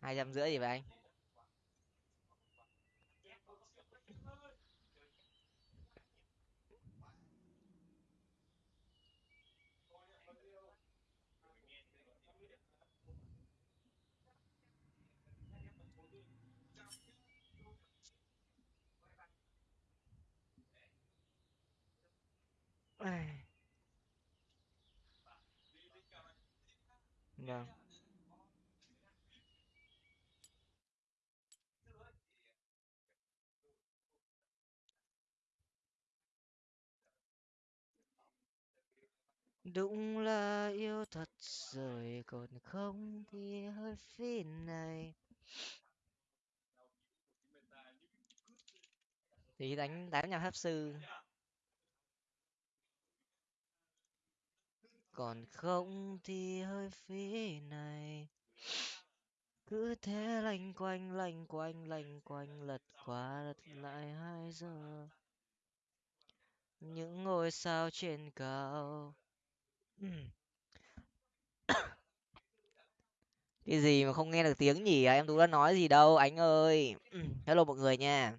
hai trăm rưỡi gì vậy anh? Vâng đúng là yêu thật rồi còn không thì hơi phí này. Thì đánh đánh nhà pháp sư. Còn không thì hơi phí này. Cứ thế lanh quanh lanh quanh lanh quanh, lật qua lật lại hai giờ. Những ngôi sao trên cao cái gì mà không nghe được tiếng nhỉ? À? em tú đã nói gì đâu anh ơi. Hello mọi người nha.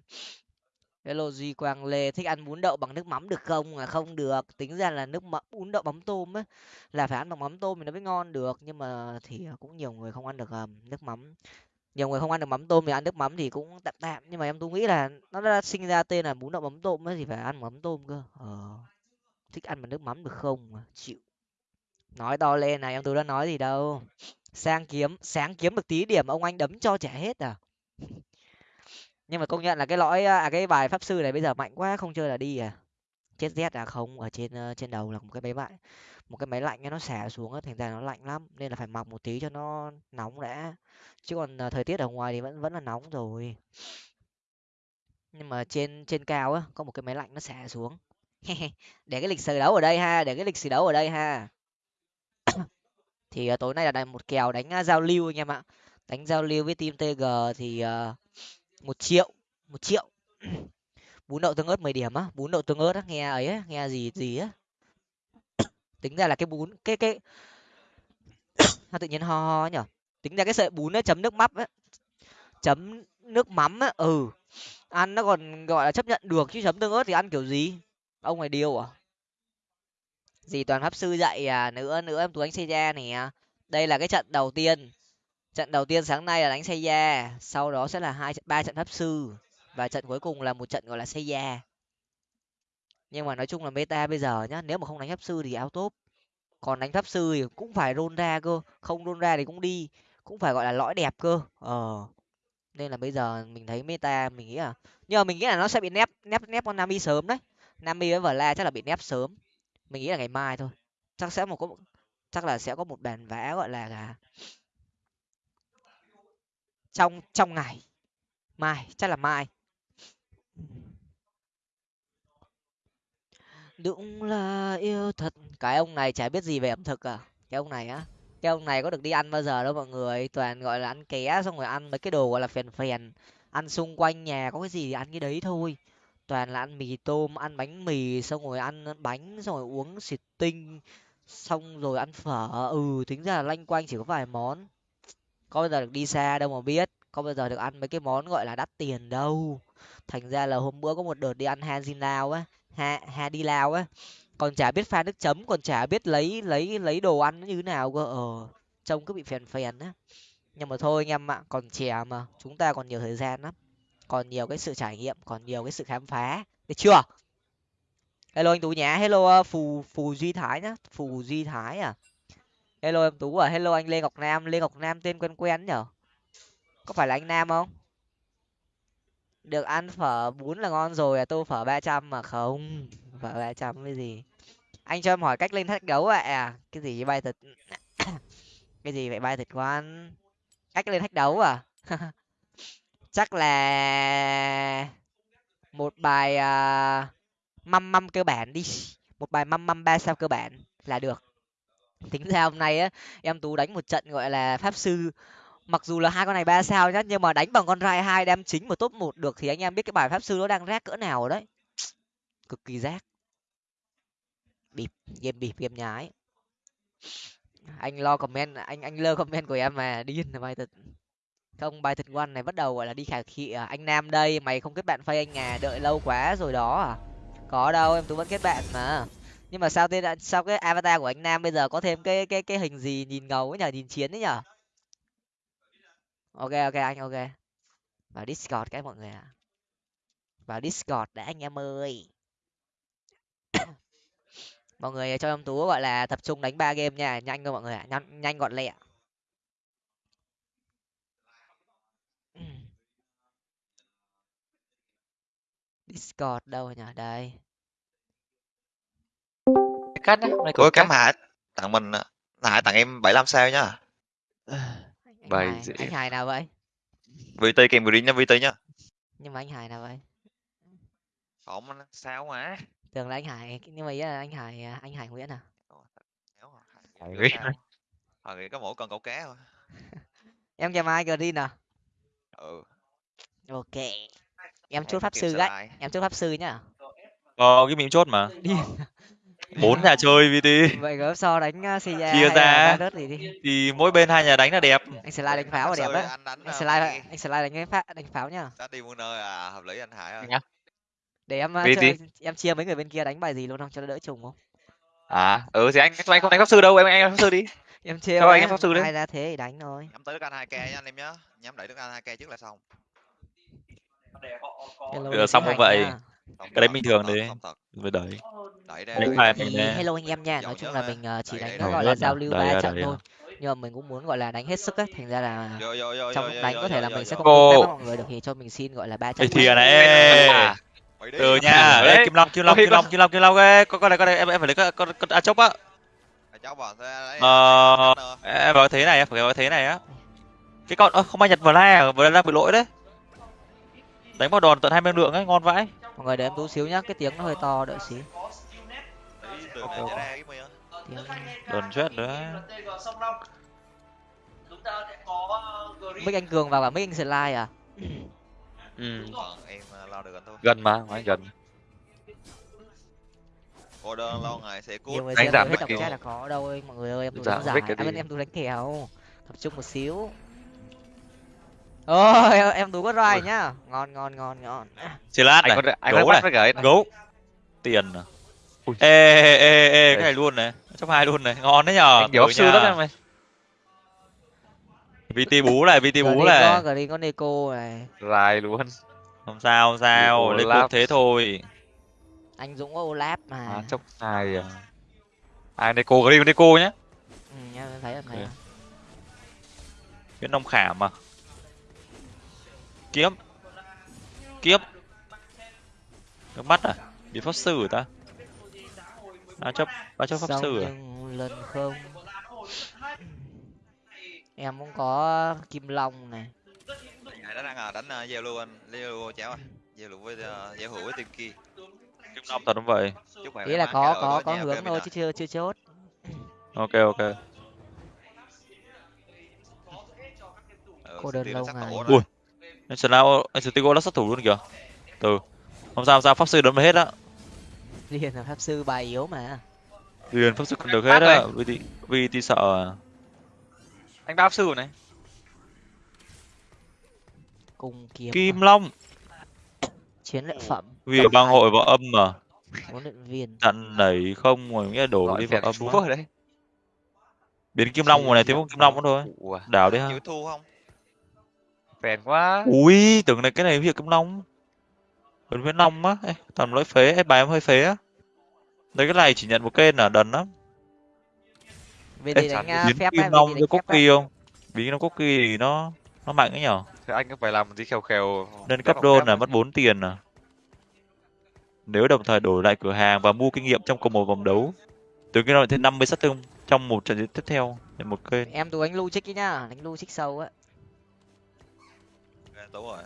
Hello duy quang lê thích ăn bún đậu bằng nước mắm được không? À không được. Tính ra là nước mắm bún đậu mắm tôm á là phải ăn bằng mắm tôm thì nó mới ngon được. Nhưng mà thì cũng nhiều người không ăn được um, nước mắm. Nhiều người không ăn được mắm tôm thì ăn nước mắm thì cũng tạm tạm. Nhưng mà em tú nghĩ là nó đã sinh ra tên là bún đậu mắm tôm ấy thì phải ăn mắm tôm cơ. Ờ. Thích ăn bằng nước mắm được không? Chịu nói to lên này em tú đã nói gì đâu. Sang kiếm sáng kiếm được tí điểm ông anh đấm cho trẻ hết à? Nhưng mà công nhận là cái lõi à cái bài pháp sư này bây giờ mạnh quá không chơi là đi à? Chết rét à? Không ở trên uh, trên đầu là một cái máy lạnh một cái máy lạnh nó xả xuống thành ra nó lạnh lắm nên là phải mặc một tí cho nó nóng đã. Chứ còn uh, thời tiết ở ngoài thì vẫn vẫn là nóng rồi. Nhưng mà trên trên cao á có một cái máy lạnh nó xả xuống. Để cái lịch sử đấu ở đây ha để cái lịch sử đấu ở đây ha thì uh, tối nay là một kèo đánh uh, giao lưu anh em ạ. Đánh giao lưu với team tg thì uh, một triệu một triệu. Bún đậu tương ớt mười điểm á bún đậu tương ớt á nghe ấy á nghe gì gì á. Tính ra là cái bún cái cái nó tự nhiên ho ho nhở? Tính ra cái sợi bún ấy chấm nước mắm á chấm nước mắm á ừ. Ăn nó còn gọi là chấp nhận được chứ chấm tương ớt thì ăn kiểu gì? Ông này điêu à? Gì toàn pháp sư dạy à nữa nữa em tú đánh xây ra nè. Đây là cái trận đầu tiên. Trận đầu tiên sáng nay là đánh xây ra sau đó sẽ là hai ba trận pháp sư và trận cuối cùng là một trận gọi là xây da nhưng mà nói chung là meta bây giờ nhá, nếu mà không đánh pháp sư thì áo tốt còn đánh pháp sư thì cũng phải rôn ra cơ, không rôn ra thì cũng đi, cũng phải gọi là lõi đẹp cơ. Ờ nên là bây giờ mình thấy meta mình nghĩ là, nhưng mà mình nghĩ là nó sẽ bị nép nép nép con nami sớm đấy. Nami với la chắc là bị nép sớm mình nghĩ là ngày mai thôi. Chắc sẽ một, có chắc là sẽ có một bản vẽ gọi là à, trong trong ngày. Mai, chắc là mai. Đúng là yêu thật. Cái ông này chả biết gì về ẩm thực à? Cái ông này á? Cái ông này có được đi ăn bao giờ đâu mọi người. Toàn, gọi là, ăn ké xong rồi ăn mấy cái đồ, gọi là, phèn phèn. Ăn xung quanh nhà, có cái gì thì ăn cái đấy thôi toàn là ăn mì tôm, ăn bánh mì, xong rồi ăn bánh, xong rồi uống xịt tinh, xong rồi ăn phở. Ừ tính ra là lanh quanh chỉ có vài món. Có bao giờ được đi xa đâu mà biết. Có bao giờ được ăn mấy cái món gọi là đắt tiền đâu. Thành ra là hôm bữa có một đợt đi ăn hanjin lao á, ha ha đi lao á. Còn chả biết pha nước chấm, còn chả biết lấy lấy lấy đồ ăn như thế nào cơ. Ờ trông cứ bị phèn phèn á. Nhưng mà thôi anh em ạ, còn trẻ mà, chúng ta còn nhiều thời gian lắm còn nhiều cái sự trải nghiệm, còn nhiều cái sự khám phá. Được chưa? Hello anh tú nhá. Hello ờ, phù phù duy thái nhá. Phù duy thái à? Hello em tú à? Hello anh lê ngọc nam. Lê ngọc nam tên quen quen nhở? Có phải là anh nam không? Được, ăn phở bún là ngon rồi à? Tô phở ba trăm mà không? Phở ba trăm cái gì? Anh cho em hỏi cách lên thách đấu ạ. À? cái gì bay thịt cái gì vậy? Bay thịt quan cách lên thách đấu à? chắc là một bài uh, măm măm cơ bản đi. Một bài măm măm ba sao cơ bản là được. Tính ra hôm nay á em tú đánh một trận gọi là pháp sư. Mặc dù là hai con này ba sao nhá nhưng mà đánh bằng con rai hai đem chính một top một được thì anh em biết cái bài pháp sư nó đang rác cỡ nào rồi đấy. Cực kỳ rác. Bịp game bịp game nhái. Anh lo comment anh anh lơ comment của em mà điên là mai thật không, bài thịt quan này bắt đầu, gọi là, đi khả khị à anh nam đây, mày không kết bạn phay anh à đợi lâu quá rồi đó à. Có đâu, em tú vẫn kết bạn mà. Nhưng mà sao tên sao cái avatar của anh nam bây giờ có thêm cái cái cái hình gì nhìn ngầu ấy nhở nhìn chiến ấy nhở ok ok, anh, ok. Vào discord cái mọi người ạ. Vào discord đã, anh em ơi. Mọi người cho em tú, gọi là, tập trung đánh ba game nha, nhanh thôi mọi người ạ, nhanh nhanh gọn lẹ. Discord đâu rồi nhỉ đây. Cắt á này Ủa cắm hạ tặng mình hạ tặng em 75 sao nhá Bài Hải- dễ. anh hải nào vậy? VT kèm green nha VT nhá. Nhưng mà anh hải nào vậy? Không sao mà? Tưởng là anh hải nhưng mà ý là anh hải à, anh hải nguyễn à? Hải Nguyễn. Hải Nguyễn. có mỗi con cậu cá thôi. Em chào mai green à? Ừ. Ok em chốt pháp sư gách em chốt pháp sư nhá. Có cái mìm chốt mà. Bốn nhà chơi vt vậy gớm so đánh uh, Chia ra. gì đi. Thì mỗi bên hai nhà đánh là đẹp. Anh slide đánh pháo là đẹp đó anh slide anh slide đánh cái phá đánh pháo nhá. Đi một nơi à hợp lý anh Hải ơi. Nhá. để em uh, chơi, em chia mấy người bên kia đánh bài gì luôn không cho nó đỡ trùng không? À ừ thì anh anh không đánh pháp sư đâu em anh đánh pháp sư đi. Em chia Cho anh pháp sư đấy. ai ra thế thì đánh thôi. Nhắm tới đức anh hai k nha anh em nhá. Nhắm đẩy đức anh hai k trước là xong Hello, Ừ, đi xong không vậy? nha. Cái đấy bình thường đấy. đẩy. Bài ra. mình thì hello anh em nha. Nói chung là mình ờ, chỉ đánh nó gọi là giao lưu ba trận thôi. Nhưng mà mình cũng muốn gọi là đánh hết sức á thành ra là trong lúc đánh có thể là mình sẽ không Cô. tương tác với mọi người được thì cho mình xin gọi là ba trận thì à này À, từ nha. Đi. kim long kim long kim long kim long kim long. Ê con con này con này em em phải lấy con con con a chốc á. Lấy ờ em vào cái thế này á, phải vào cái thế này á. Cái con ơ không ai nhặt vờ la vờ la bị lỗi đấy đánh vào đòn tận hai mươi lượng ấy ngon vãi. Mọi người để em tú xíu nhá cái tiếng nó hơi to đợi Đấy, tiếng đòn chết nữa mic anh cường vào cả mic anh slide à? Ừ. Lo anh thôi. Gần mà ngoài gần. Đơn lâu ngày sẽ cút. Nhiều người Đánh xem giảm chat là có đâu ơi mọi người ơi em tú Giảm đánh giải à, em tú đánh kèo tập trung một xíu ôi em, em tú có roi nhá. Ngon ngon ngon ngon. Xì lát anh này. có anh gấu có bắt này. gấu. Tiền à? Ui. ê ê ê ê cái này luôn này. Chấp hai luôn này. Ngon đấy nhờ anh nhiều Ừ sư lắm em ơi vt bú này vt bú có này. gờ đi có neko này. Dài luôn. Không sao không sao. Lên cuộc thế thôi. Anh dũng có olap mà. À, chốc hai à. Ai đây cô có đi cô nhá. Ừ, em thấy em thấy Ok. cái nông khảm mà kiếm. Kiếm nước mắt à? Bị pháp sư ta? Ba chấp ba chấp pháp Xong sư à lần không. Em cũng có kim long này. Hải đánh à đánh uh, giao lưu anh. Giao lưu chéo giao lưu với uh, giao hữu với team kia. Kim long thật không vậy. Chúc ý là có có có hướng thôi chứ chưa chưa chốt. Ok ok. Ừ, Cô đơn lâu ngày. Ui. Này. anh lao anh sơn tigo là sát thủ luôn kìa. Từ không sao không sao pháp sư đấm hết á. Liền là pháp sư bài yếu mà. Liền pháp sư còn được hết á. này. vì vì tí sợ à. anh ba sư này. Cùng kiếm kim à, long. Chiến lợi phẩm. Vì bang hội vào âm mà. Huấn luyện viên. Chặn nảy không rồi nghĩa đổ đi vào phèn âm đấy. Biến kim long ngoài này thiếu một kim long nữa thôi. Ủa, đảo đi ha. Thu không phèn quá. Ui tưởng này cái này việc kim long. Còn với long á. Ê, toàn lỗi phế. Ê, bài em hơi phế á. Đấy cái này chỉ nhận một kênh là đần lắm. Vì Ê, gì đánh à, biến phép kim vì long gì với cookie không? Biến kim long cookie thì nó nó mạnh ấy nhở? Thì anh cũng phải làm một tí khèo khèo. Nên cấp là đôn là mất 4 tiền à. Nếu đồng thời đổi lại cửa hàng và mua kinh nghiệm trong cùng một vòng đấu từ cái nó lại thêm 50 sát thương trong một trận tiếp theo một kênh. Em tú đánh lưu trích ý nhá đánh lưu trích sâu á đúng rồi.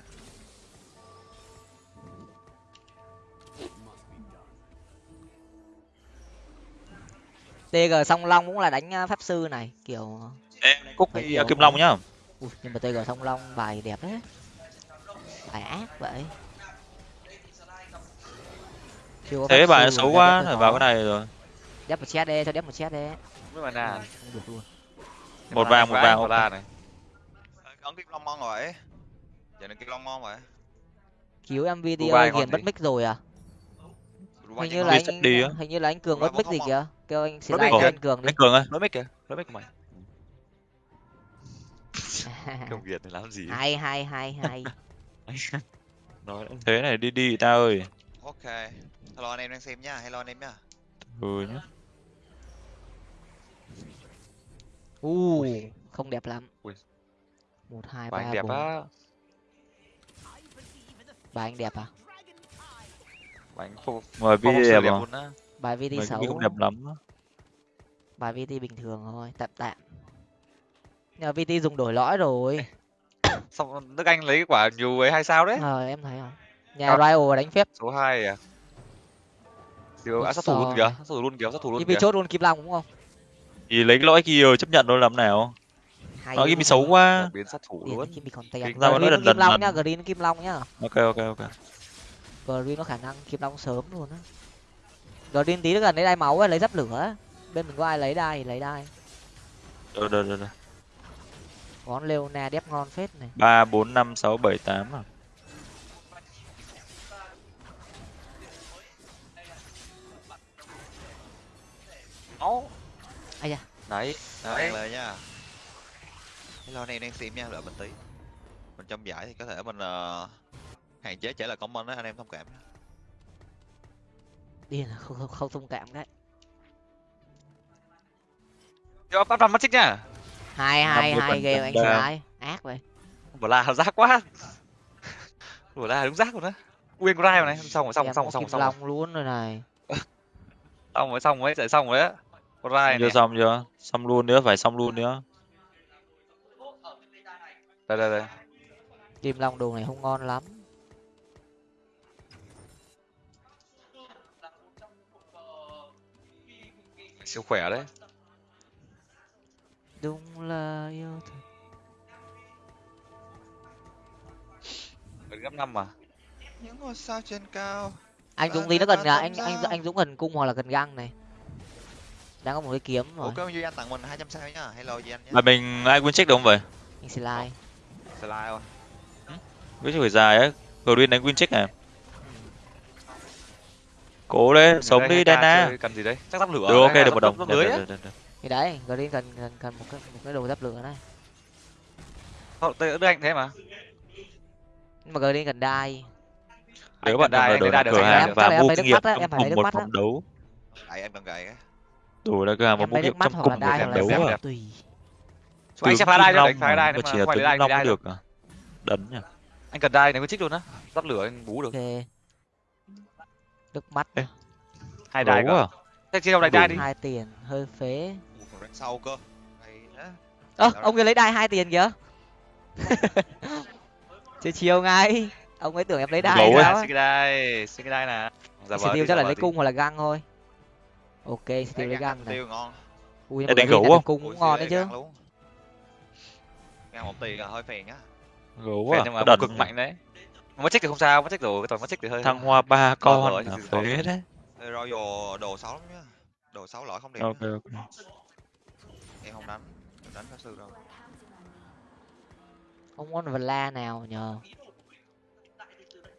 Tg song long cũng là đánh à, pháp sư này kiểu cookie nhiều à, kim long nhá. Ui, nhưng mà tg song long bài đẹp đấy. Bài ác vậy. Chưa có thế bài xấu quá phải vào cái này rồi. Đép một chat đi cho đép một chat đi. Mới mà nà không được luôn. Một vàng, một vàng, la này. Ấn kim long ngon rồi giờ này kim long ngon vậy cứu em video Dubai ngon hiền mất mic rồi à? Hình như là anh đi á. hình như là anh cường mất mic gì kìa. kêu anh cho kìa. anh cường đi. Anh cường ơi lỗi mic kìa. Lỗi mic của mày. Công việc này làm gì. Hay hay hay hay. Nói thế này đi đi ta ơi. Ok. Hello anh em đang xem nhá hello anh em nhá ừ nhá. U không đẹp lắm. Ui. một hai ba đẹp bốn. á bài anh đẹp à? Bài phong mời phong vi sự đẹp đẹp à luôn á. Bài VT mày xấu. không đẹp lắm á. bài VT bình thường thôi tạm tạm. Nhờ VT dùng đổi lõi rồi. Xong nước anh lấy cái quả nhiều ấy hai sao đấy? Ờ em thấy không? Nhà. Ryo đánh phép. Số hai à? Siêu, à, sát thủ luôn kìa sát thủ luôn kìa sát thủ luôn kìa. chốt luôn Kim Long đúng không? Thì lấy cái lõi kia chấp nhận thôi làm nào hay nó luôn. game xấu quá. Biến sát thủ luôn. Kim bị còn Kinh ra nó Green lần Kim lần Long nhá Green Kim Long nhá ok ok ok Green có khả năng Kim Long sớm luôn á. Green tí nữa gần lấy đai máu ấy, lấy giáp lửa bên mình có ai lấy đai thì lấy đai. Rồi rồi rồi. ngón Leona đép ngon phết này. Ba bốn năm sáu bảy tám à? Áo. ai da. Đấy đấy anh nha hello anh em đang xem nha đợi mình tí. Mình trong giải thì có thể mình ờ, hạn chế trả lời comment đó anh em thông cảm nhá. điên là không không, không thông cảm đấy. Yo, bắt vào mắt xích nhá hai hai 50% hai game anh sai ác vậy. Bờ la rác quá. Bờ la đúng rác rồi đó nguyên rai rồi này xong rồi xong rồi xong rồi xong rồi xong Long luôn rồi này. Xong rồi xong rồi xong rồi á. Con rai chưa này xong chưa? Xong luôn nữa phải xong luôn nữa đây đây đây. Kim Long đồ này không ngon lắm. Siêu khỏe đấy. Đúng là yêu thật. Gần gấp năm mà. Những ngôi sao trên cao. Anh dũng tí nó mươi cần ba à, tấm anh anh anh dũng cần cung hoặc là cần găng này. Đang có một cái kiếm rồi duy anh tặng mình 200 sao nhá. Hello duy anh nhá mà mình ai win check được không vậy? Anh slide slide thôi. Với phải dài á green đánh win check à cố đấy sống đi Dana. cần gì đấy? Chắc giáp lửa được ok được một đồng. Được, được, được, được, được. thì đấy green cần cần cần một cái một cái đồ giáp lửa này. Thôi, tôi đưa anh thế mà. Nhưng mà green cần đai nếu bạn đổi lại được cửa hàng và là mua kinh nghiệm trong cùng một vòng đấu. Đấy, em cần gậy cái đổi lại cửa hàng và mua kinh nghiệm trong là cùng một vòng là đấu à. tùy Chú anh sẽ phá đai cho đánh phá đai mà nếu chỉ mà là ngoài tướng đai mới được. được à? Đấn nhỉ? Anh cần đai này có trích luôn á. Giáp lửa anh bú được. Ok. Nước mắt. Ê, hai đai gấu cả à? Thế chia đâu đai đai đi. Hai tiền hơi phế. Ủa, sau cơ. Hay thế. Ơ ông kia lấy đai hai tiền kìa. Chơi chiều ngay. Ông ấy tưởng em lấy đai sao xin cái đai xin cái đai nè giả vờ Steel đi, chắc là lấy cung hoặc là găng thôi. Ok Steel Đấy, lấy găng này. Tiêu ngon. Ui mà đánh gấu là không? cung cũng ngon đấy chứ Găng một tiền là hơi phèn á. Gấu Phèn à nhưng có mà đần cực mạnh đấy. Mất trích thì không sao mất trích rồi cái toàn mất trích thì hơi thăng hoa ba con rồi, phế đấy. Ê, Royal đồ xấu lắm nhá. Đồ xấu lõi không đẹp ok ok. Em không đánh em đánh pháp sư đâu. Không có vla nào nhờ.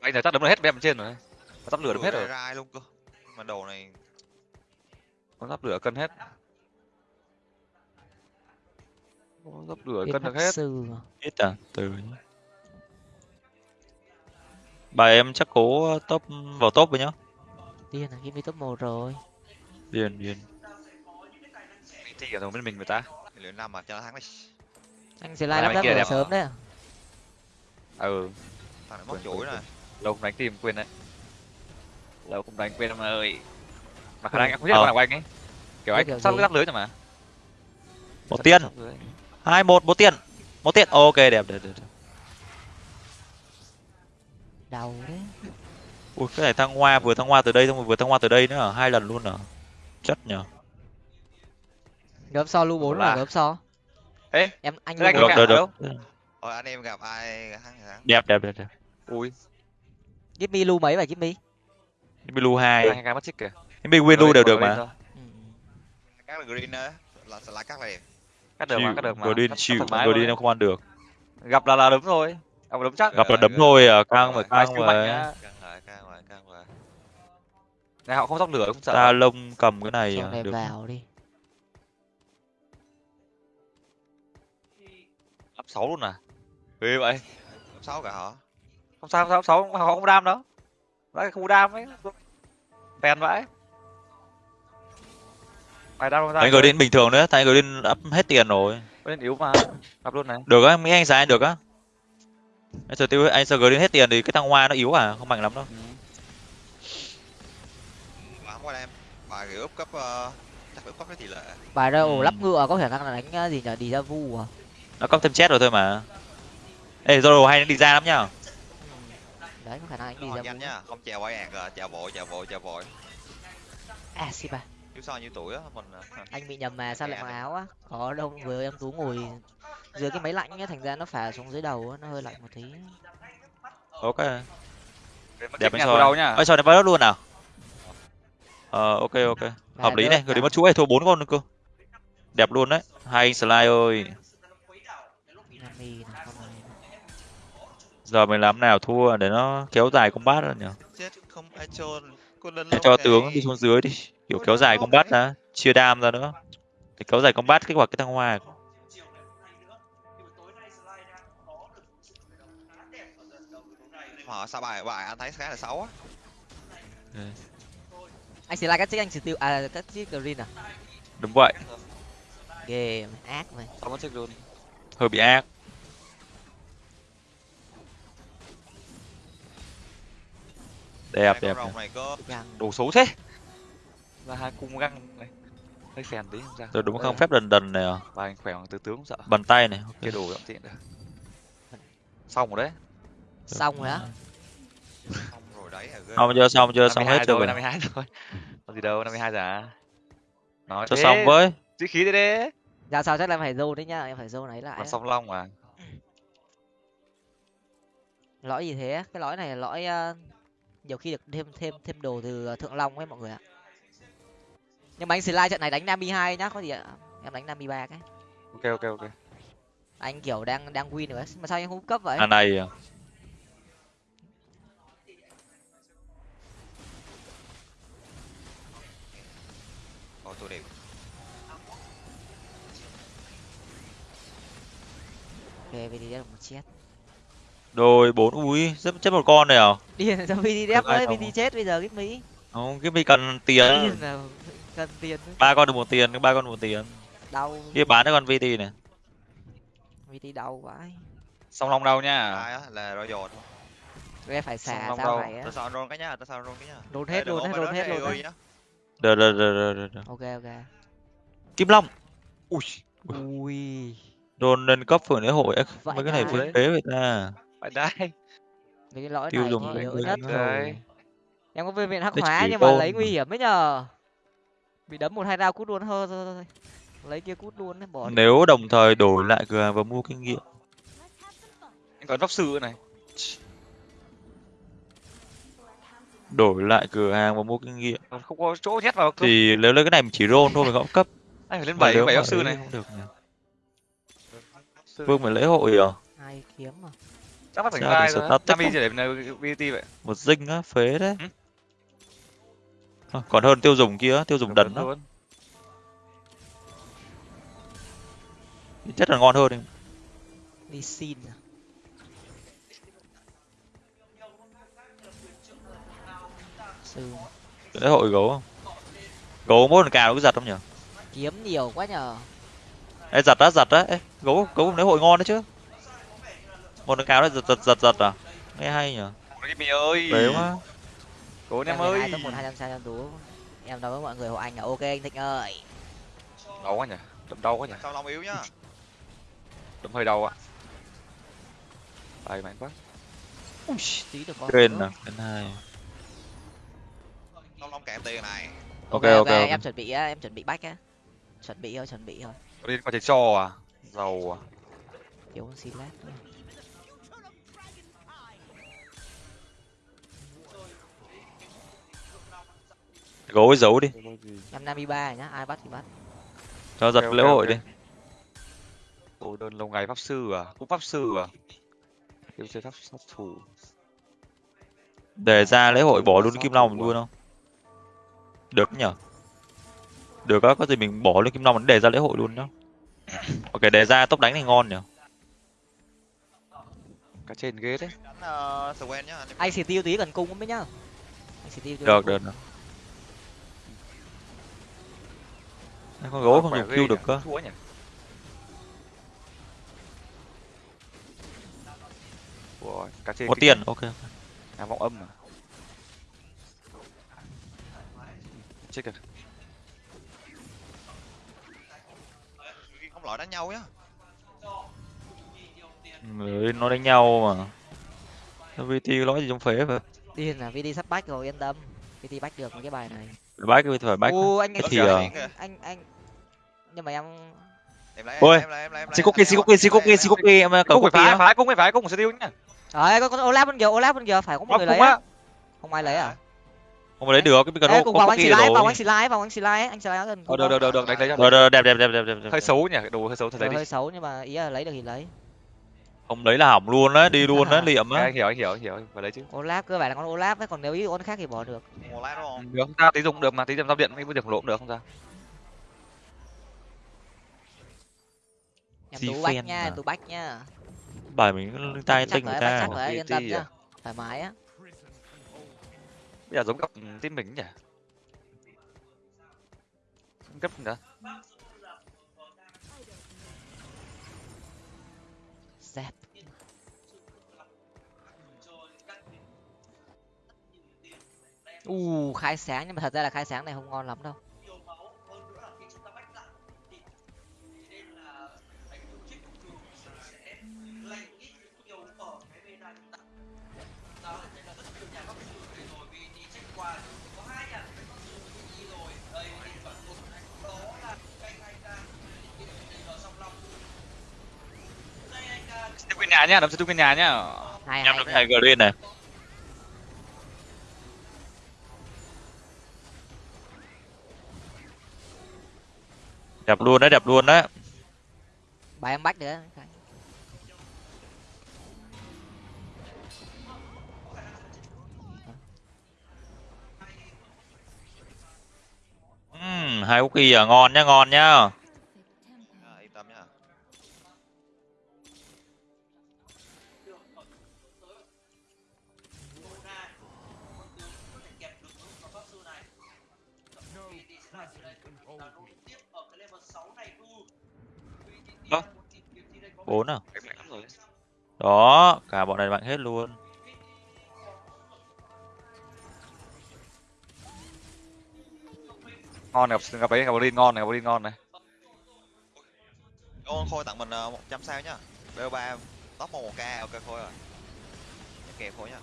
Anh giờ chắc đấm được hết bên trên rồi. Giáp lửa đấm hết rồi. rai luôn cơ. Mà đồ này con giáp lửa cân hết Giáp lửa Bên cân được hết. sư ít à? Từ bài em chắc cố top vào top với nhá. Điên là game top một rồi. Điền điền thì ở bên mình người ta. Luyện năm mà cho nó thắng đi. Anh slide Bài lắp đẹp sớm à? đấy ừ. Thằng này chuỗi quên, này lâu không đánh tìm quên đấy. Lâu không đánh quên mà ơi. Mà khả Ừ. năng em không biết Ờ. con nào của anh ấy. Kiểu anh sắp giáp lưới rồi mà. Một lưới. Hai một một tiền. Một tiền. Ok đẹp đẹp đẹp đẹp. đầu đấy. Ui cái này thăng hoa vừa thăng hoa từ đây xong rồi vừa thăng hoa từ đây nữa à? hai lần luôn à? Chất nhở gớm so lưu bốn Là- là gớm so Ê, em anh được được được đâu? rồi anh em gặp ai? Thắng thì thắng. Đẹp đẹp đẹp đẹp. Ui. Give me lưu mấy vậy give me? Blue hai. Hai cái mất trích kìa. Em win lưu đều được mà. Ừ. các là green á là slide cắt này cắt được mà cắt được mà. Godin chịu Godin em không ăn được. Gặp là là đấm thôi gặp là đấm chắc. Gặp là đấm thôi à căng lại căng lại này họ không sóc lửa không sợ ta lông cầm cái này à, được. vào đi. Áp sáu luôn à? Ghê vậy. Cấp sáu cả hả? Không sao không sao sáu. Họ không đam đâu. Đấy không đam ấy. Phèn vãi mày không ra anh gửi đến bình thường nữa tại anh gửi đến up hết tiền rồi. Lên yếu mà gặp luôn này. Được á mỹ anh giá được á. Anh sợ tiêu anh sợ gửi đến hết tiền thì cái thằng hoa nó yếu à không mạnh lắm đâu. Ừ. bà không qua em bà kiểu úp cấp ờ, chắc phải cấp cái tỷ lệ. Bài ra ổ Ừ. lắp ngựa có khả năng là đánh ờ, gì nhở đi ra vu à? Nó có thêm chết rồi thôi mà. Ê Zoro hay đi ra lắm nhá Ừ. đấy có khả năng đánh đi nó ra nhanh nhá không chèo quay ạt à chèo vội chèo vội chèo vội à xì bà chứ sao như tuổi á mình ờ, anh bị nhầm mà sao lại Kẹt mặc áo á? Có đâu vừa em tú ngồi dưới cái máy lạnh á thành ra nó phả xuống dưới đầu á nó hơi lạnh một tí. Ok. Đẹp từ đầu nhá. Ơi soi này vào đất luôn nào ờ ok ok. Hợp lý này gửi đến mất chuỗi thua bốn con nữa cơ. Đẹp luôn đấy. Hai anh slide ơi. Giờ mình làm nào thua để nó kéo dài combat rồi nhỉ? Để cho. Tướng đi xuống dưới đi kiểu kéo dài combat ra chia đam ra nữa. Để kéo dài combat kích hoạt cái thăng hoa họ sao bài bài anh thấy khá là xấu á. Anh sẽ là các chiếc anh sẽ tiêu à các chiếc green à? Đúng vậy. Ghê ác mày xong mất chết luôn hơi bị ác. Đẹp đẹp, đẹp. đồ xấu thế là hai cung găng này. Hơi phèn tí không ra. Rồi đúng không? phép đần đần này à? Và anh khỏe bằng tứ tướng không sợ. Bàn tay này cái đồ giọng tiện được. Xong rồi đấy. Xong rồi á. Không rồi đấy à xong chưa? Xong chưa? Xong 52 hết chưa rồi rồi 52 rồi. Có gì đâu 52 giờ à? Nói cho thế. xong với. Sĩ khí thế đấy. Ra sao chắc là em phải dâu đấy nhá. Em phải dâu này lại. Còn song long mà. Lõi gì thế? Cái lõi này là lõi ờ, nhiều khi được thêm thêm thêm đồ từ ờ, thượng long ấy mọi người ạ nhưng mà anh slide trận này đánh nami hai nhá có gì ạ? Em đánh nami ba cái. Ok ok ok. Anh kiểu đang đang win rồi ấy. mà sao anh không cấp vậy? À này à. Tôi đẹp. Ok vậy thì được một chết. Đôi bốn ui rất chết một con này à? Điên sao Được ai ơi vt chết bây giờ cái mỹ? Không cái mi cần tiền. Điên cần tiền ba con được một tiền ba con được một tiền. Đau. Kia bán cái con vt này. Vt đau vãi song long đâu nha á? Là royal thôi em phải xả sao đâu. này á? Tôi sao roll cái nhá tôi sao roll cái nhá. Ê, hết có hết nói hết hết nhá. được được được được được, ok ok. Kim long. Ui. Ui. Đồn lên cấp phường lễ hội mấy cái này phế phế vậy ta. Phải đây mấy cái lõi Tiêu này dùng lên nhất rồi. Em có viên viện hắc hóa nhưng mà lấy nguy hiểm ấy nhờ bị đấm một hai đao cút luôn. Hơ thôi, thôi, thôi. lấy kia cút luôn đấy bỏ đi. nếu đồng thời đổi lại cửa hàng và mua kinh nghiệm. Anh còn pháp sư này. Đổi lại cửa hàng và mua kinh nghiệm. Còn không có chỗ nhét vào cơ. Thì nếu lấy cái này mình chỉ roll thôi mình không cấp. Anh phải lên bảy bảy pháp sư này. không được nhỉ? Vương phải lễ hội à? Hai kiếm mà? Chắc phải Sao vai rồi không? chỉ để VT vậy. Một dinh á phế đấy. Ừ. Thôi, còn hơn tiêu dùng kia tiêu dùng đần đó. chất là ngon hơn đi xin à. lễ hội gấu không? Gấu mỗi lần cào nó cứ giật không nhỉ? Kiếm nhiều quá nhờ. Ê, giật á giật á. Ê, gấu gấu lễ hội ngon đấy chứ. Một lần cào nó giật giật giật giật à? Nghe hay nhỉ. Cái mì ơi. Phế quá cố em hai ơi. top một hai trăm sai trăm tú. Em nói với mọi người hộ anh là ok anh thịnh ơi. Đau quá nhỉ đâm đau quá nhỉ. Sao long yếu nhá. Đâm hơi đau ạ. Bài mạnh quá. Ui, tí được con trên à trên hai. Long long kèm tiền này. Ok ok, ok. em chuẩn bị á em chuẩn bị bách á. Chuẩn bị thôi chuẩn bị thôi. Liên quan chơi cho à? Giàu à. Thiếu con xin lát nữa. Gấu giấu đi. Em nami ba nhá ai bắt thì bắt. Cho giật Ok, lễ ok, hội ok. đi. Cô đơn lâu ngày pháp sư à? Cũng pháp sư à? Yêu chơi pháp sát thủ. Để ra lễ hội bỏ luôn kim long thủ luôn à? không? Được nhở? Được á có gì mình bỏ luôn kim long mình để ra lễ hội luôn nhá. Ok để ra tốc đánh thì ngon nhở? Cả trên ghế đấy. Nhá. Anh em xì tiêu tí cần cung mới nhá. Anh xì tiêu tí được được được Em con gấu không? Khỏe dùng Q được cơ. Ủa, cá có tiền ok à vọng âm à. Chết kìa không loại đánh nhau nhá Người nó đánh nhau mà VT nói gì trong phế vậy? Điên là vt sắp bách rồi yên tâm. Vt bách được cái bài này cái phải bách ô anh thì Ờ, ờ, anh anh nhưng mà em em lấy Ôi, em lấy em lấy em lấy xí cookie xí cookie xí cookie xí cookie em cũng cầu phải phái á. phái cũng phải cũng sẽ tiêu nhá Đấy, có con Olaf bên kia, Olaf bên kia phải có một người lấy. Không ai lấy à? không lấy được cái cần Ê, có cùng vào anh xì lái, vào anh xì lái, vào anh xì lái, anh xì lái gần. ờ được được được được đánh lấy rồi đẹp đẹp đẹp đẹp đẹp đẹp. hơi xấu nhỉ đồ hơi xấu thật đấy hơi xấu nhưng mà ý là lấy được thì lấy. Không lấy là hỏng luôn á đi luôn á liệm á anh hiểu anh hiểu anh hiểu phải lấy chứ Olaf cơ bản là con Olaf ấy, còn nếu ý con khác thì bỏ được. lát đúng không được ta tí dùng được mà tí dùng giao điện mấy bữa điểm lộ cũng được không sao Em tú bách nha, tú bách nha. bài mình tay tinh người rồi, ta yên tâm à? nhá. Thoải mái á. bây giờ giống gặp team mình nhỉ cấp nữa U khai sáng nhưng mà thật ra là khai sáng này không ngon lắm đâu. nhà nhá đấm sẽ quên nhà nhá hai. được hai green này đẹp luôn đấy đẹp luôn đấy Bài em bách nữa. Hai cookie à ngon nhá ngon nhá bốn à? Đó, cả bọn này mạnh hết luôn. Ngon gặp gặp ấy gặp Bolin ngon này, gặp ngon này. Ôn Khôi tặng mình ờ, 100 sao nhá. BO3 top 1k ok Khôi rồi. Kẹp Khôi nhá.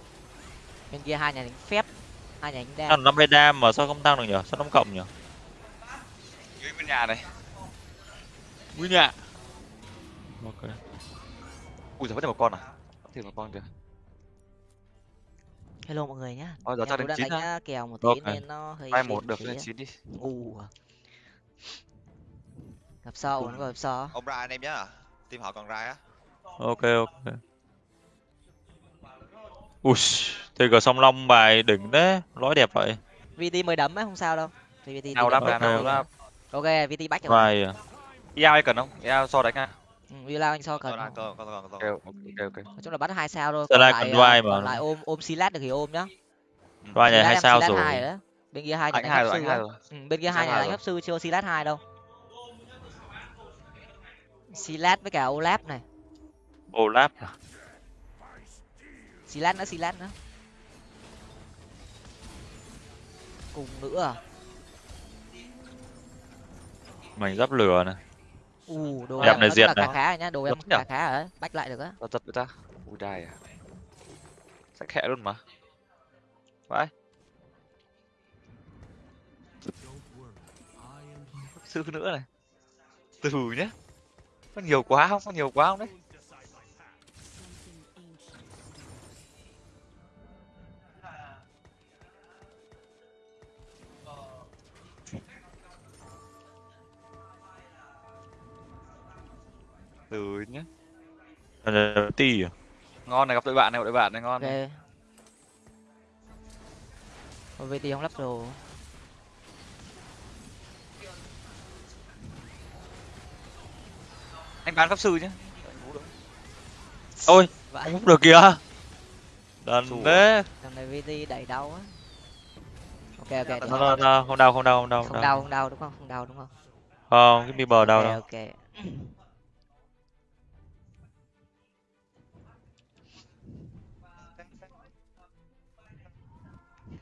Bên kia hai nhà đánh phép, hai nhà đánh đam. năm bên đam mà sao không tăng được nhỉ? Sao nó cộng nhỉ? Dưới bên nhà này. Nguyên nhà ok. Ui giờ vẫn thêm một con à? Thêm một con kìa. Hello mọi người nhá. Ôi, giờ cho đến chín đánh á. kèo một tí Ok. nên nó hơi hai một được lên á. chín đi. Ngu à. gặp sau vẫn có gặp sau. Ông Rai anh em nhá. Team họ còn Rai á. Ok ok. Ui tg song long bài đỉnh đấy nói đẹp vậy. Vt mới đấm ấy không sao đâu. Thì vt nào đấm đáp ra ok, nào ok. đáp. Ok vt bách rồi vai ia ai cần không? Ia so đánh à ừ, Villa anh so cần còn không? còn còn còn ok còn ok ok. Nói chung là bắt hai sao thôi còn lại ờ, vai mà. còn lại ôm ôm silat được thì ôm nhá. Vai này Silat hai sao rồi. bên kia hai nhà đánh rồi sư ừ, bên kia hai Silat nhà đánh pháp sư chưa silat hai đâu. Silat với cả olaf này. Olaf. À? silat nữa silat nữa. Cùng nữa à? mảnh giáp lửa này u đồ Đẹp em này diệt này. khá rồi nhá đồ em khá khá rồi đấy bách lại được á. Giật người ta ui đai à. Sách khẽ luôn mà. Vãi. Sư nữa này. Từ nhé có nhiều quá không? Có nhiều quá không đấy từ nhá. Là ti à ngon này gặp đội bạn này gặp đội bạn này ngon. Ok này. Ôi, VT không lắp đồ. Anh bán pháp sư nhá. Ôi vậy không được kìa. Đần thế. Thằng này VT đẩy đau á. Ok ok nó, nó, nó, không đau không đau không đau không đau. không đau đúng không? Không đau đúng không? Không cái mi bờ đau ok đâu. ok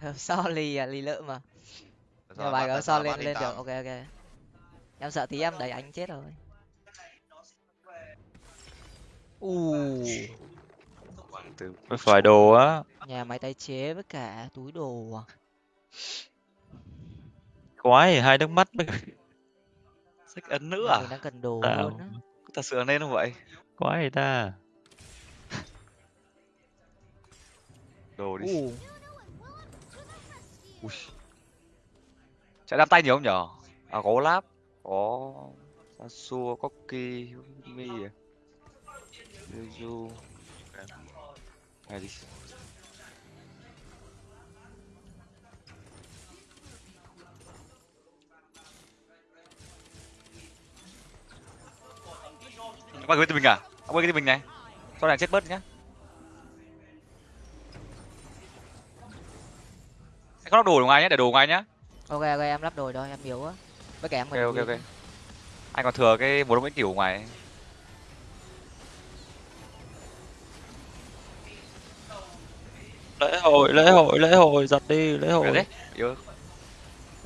so lì à lì lợ mà. Mà bài có so lên lên được. ok ok. Em sợ tí em đẩy anh chết rồi. U từ Phải đồ á. Nhà máy tái chế với cả túi đồ à. Quái hai nước mắt mới sách ấn nữa à? Đang cần đồ Tạo. luôn á. thật sự là nên không vậy? Quái ta? Đồ đi. U Ui. chạy đam tay nhiều không nhở à có lap, có Sasua có Ki Mi à Yuzu này đi Ông quay cái mình à? Ông quay cái tim mình này. sau này chết bớt nhá. Có lắp đồ ngoài nhá, để đồ ngoài nhá. ok ok em lắp đồ rồi em yếu á với cả em Ok cần ok win. ok. Anh còn thừa cái một đống bánh kiểu ngoài. lễ hội lễ hội lễ hội giật đi lễ hội đấy. Yếu.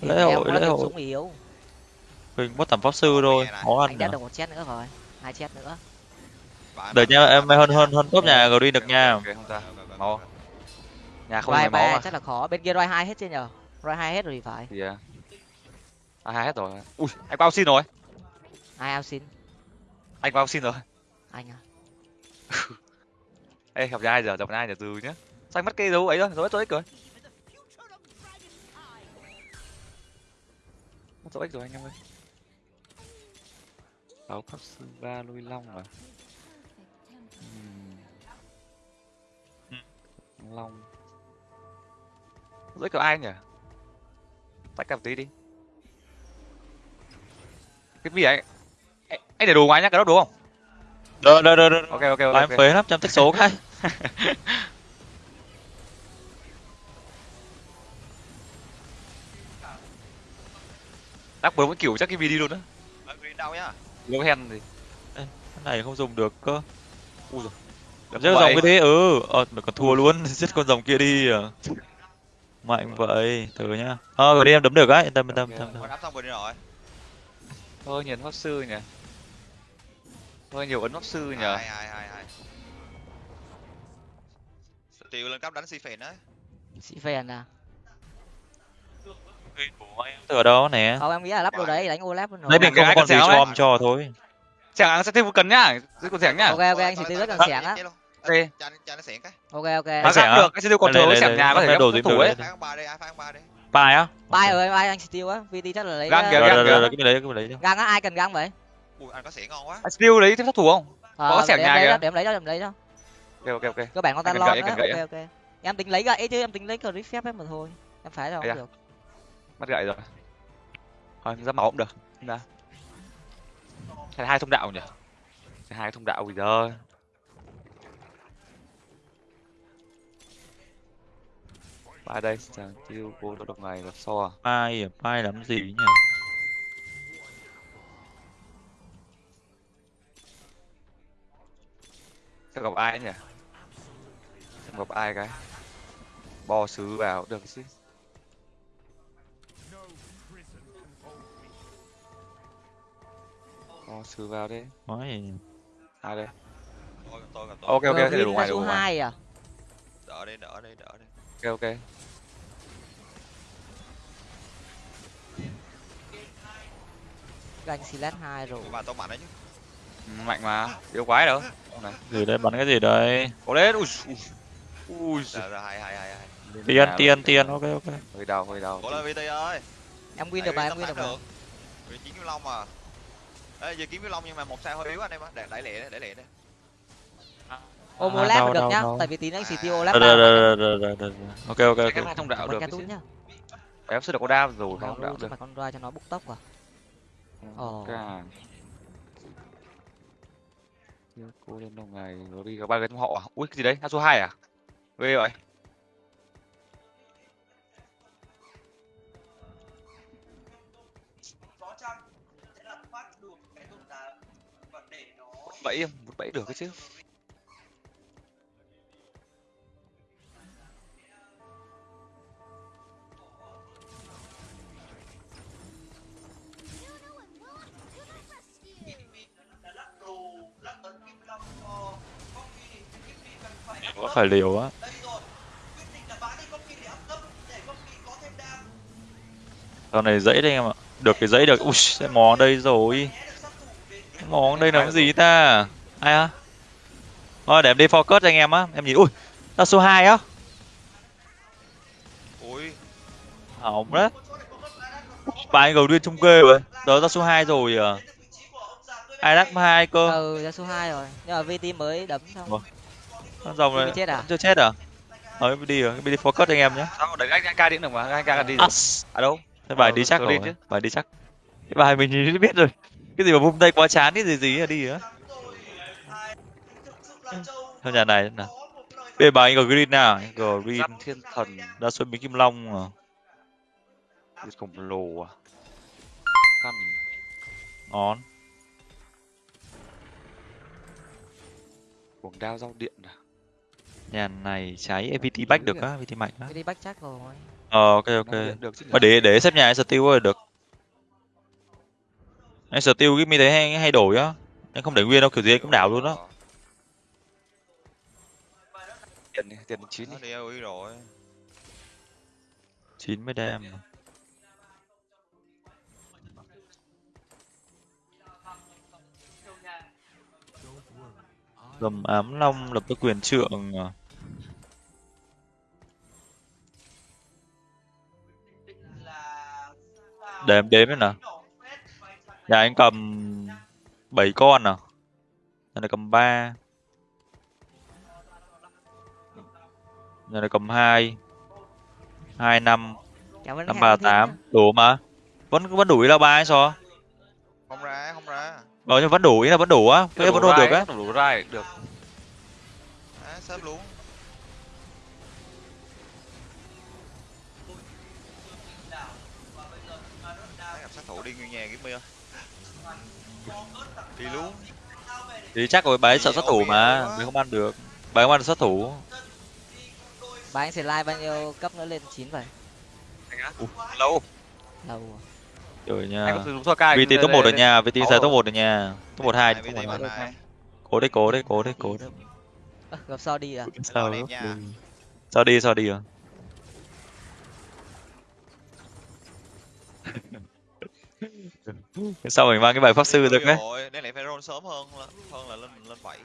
Lễ hội lễ hội súng yếu mình bắt tầm pháp sư thôi khó anh ăn đã à. được một chết nữa rồi hai chết nữa đợi nha em hơn hơn hơn top nhà rồi đi được nha Ok không. Mau. Nhà không Rai có máu ba mà. chắc là khó bên kia Rai hai hết chưa nhờ Rai hai hết rồi thì phải à. À hai hết rồi. Ui, anh bao xin rồi. ai ao xin Anh bao xin rồi. anh à Ê, gặp nhà ai giờ, gặp nhà ai giờ từ nhá. Sao anh mất cái dấu ấy rồi, dấu ích rồi. Mất dấu ích rồi anh em ơi. Sáu pháp sư ba lôi long à? Ừm. Long. Ích của ai nhỉ? Tách cặp tí đi. Cái gì ấy? Anh để đồ ngoài nhá, cái đó đúng không? đợi đợi đợi đợi Ok ok ok. Ờ, em ok. phế lắm trăm tích số cái Đắc bướm cái kiểu chắc cái video luôn á. đâu nhá Gấu hen thì. cái này không dùng được cơ Ui giời. Giác dòng cái thế ừ ờ mà còn thua luôn giết con rồng kia đi à mạnh vậy từ nhá. Ờ rồi đi em đấm được á. Yên tâm yên tâm yên tâm, con đắp xong rồi đi rồi. Thôi nhìn pháp sư nhỉ. Thôi nhiều ấn pháp sư nhỉ. hai hai hai hai tiêu lên cấp đánh si phèn đấy sĩ phèn à? Từ ở đâu nè? Không em nghĩ là lắp đồ đấy đánh olap luôn rồi. Lấy mình không con gì cho cho thôi. Chẳng sẽ thêm một cần nhá. Giữ con sẻng nhá. ok ok anh chỉ tiêu rất cần xẻng á Ok. cho cho nó xẻng cái ok ok Mà xẻng được, anh sẽ tiêu còn thừa cái sẻng nhà có thể đồ gì thủ ấy. bài á bay ơi bay anh tiêu á vt chắc là lấy Găng kìa, ờ, rồi găng kìa. cái mình lấy cái mình lấy cho. găng á ai cần găng vậy ui anh có xẻng ngon quá Anh tiêu lấy thêm sát thủ không? Ờ, Có xẻng để em nhà kìa. đó, để em lấy đó để em lấy đó Ok ok ok. cơ bản con ta lo ok ok em tính lấy gậy chứ em tính lấy clip phép ấy mà thôi em phải đâu không được Mất gậy rồi. Thôi ra máu cũng được. Là hai thông đạo nhỉ? Hai thông đạo gì giờ. Ba đây, chàng tiêu cô tôi độc này là so à? bài à bài làm gì nhỉ Sẽ gặp ai nhỉ? Xem gặp ai cái. Bo sứ vào được chứ. Bo sứ vào đi. nói Ai đây? tôi còn tôi còn tôi Ok ok, thế đồ Green ngoài số ngoài. hai à đỡ đi đỡ đi đỡ đi Ok ok. găng silat hai rồi mạnh đấy chứ Ừ, Mạnh mà, yếu quái đâu. Này. gì đây bắn cái gì đây Có lên. Ui. ui. Ui. rồi hai hai hai hai tiền tiền tiền ok ok Hơi đau, hơi đau. cố lên vt ơi em win được mà em win được mà vì chín kim long mà Ê, giờ kiếm cái long nhưng mà một sao hơi yếu anh em á để đẩy lẹ đấy đẩy lẹ đấy ô mua À, đâu, được đâu, nhá đâu. tại vì tí nữa xì À. tiêu rồi, rồi, rồi, rồi, rồi, rồi. ok ok cái ok hai thông đạo được được cái cái em sẽ được có đam rồi không đạo được con roi cho nó búc tốc à Ồ. Cả. Chưa cô lên đâu ngày rồi đi có ba cái trong họ à? ui cái gì đấy số hai à ghê vậy bẫy em một bẫy được cái chứ có phải liều á? Sau này dãy đây em ạ. Được cái dãy được. Ui sẽ mò đây rồi. Mò đây là cái gì ta? Ai á? Thôi để em đi focus cho anh em á. Em nhìn. Ui ta số 2 á. Ui. Hỏng đấy. Ba anh gầu điên trung kê rồi. Đó ra số 2 rồi à. Ai đắc hai cơ. Ừ ra số 2 rồi. Nhưng mà vt mới đấm xong. Ủa? Con rồng Chưa này chết à? chưa chết à? Ờ em đi rồi đi focus anh em nhé. Sao đấy anh ca điện được mà anh ca đi rồi à đâu? Thế bài Ờ, đi chắc rồi đi chứ. bài đi chắc. Cái bài mình nhìn biết rồi. Cái gì mà vung tay quá chán cái gì gì là đi á. Theo nhà này nè bây giờ bài anh có green nào? Green. Thiên thần. Ra xuân bí kim long à khổng lồ à? Khăn. Ngon cuồng đao rau điện à nhà này cháy AVT back được á AVT mạnh á. Vt back chắc rồi. Ờ ok ok. Mà để để xếp nhà anh steel rồi được. Anh steel cái mi thấy hay hay đổi á. Anh không để nguyên đâu kiểu gì anh cũng đảo luôn đó tiền đi, tiền chín nó đi đi AOE rồi. Chín mươi đam dầm ám long lập tức quyền trượng à. để em đếm nè nhà anh cầm bảy con à? Nhà này cầm ba. Nhà này cầm hai. Hai năm. Kéo vẫn năm hẹn ba thêm tám. nhá. đủ mà. Vẫn vẫn đủ ý là ba hay sao? Không ra không ra ờ nhưng vẫn đủ ý là vẫn đủ á. Cái vẫn luôn được á. đủ rai được. Thấy gặp sát thủ đi nguyên nhà kiếm mưa. Đi luôn. Thì chắc rồi bà ấy sợ sát thủ mà bà không ăn được. Bà không ăn sát thủ. Bà anh sẽ like bao nhiêu cấp nữa lên chín vậy? Lâu. Lâu rồi anh nha có sử dụng thua cai VT top một ở nhà VT rồi. top một ở nhà top một hai Hai top VT một. Mà hai. Này. cố đấy cố đấy cố đấy cố đấy. Gặp so đi à sao. Ừ. sao đi sao đi à? Sao mình mang cái bài pháp sư được đấy rồi nên lại phải roll sớm hơn hơn là lên lên bảy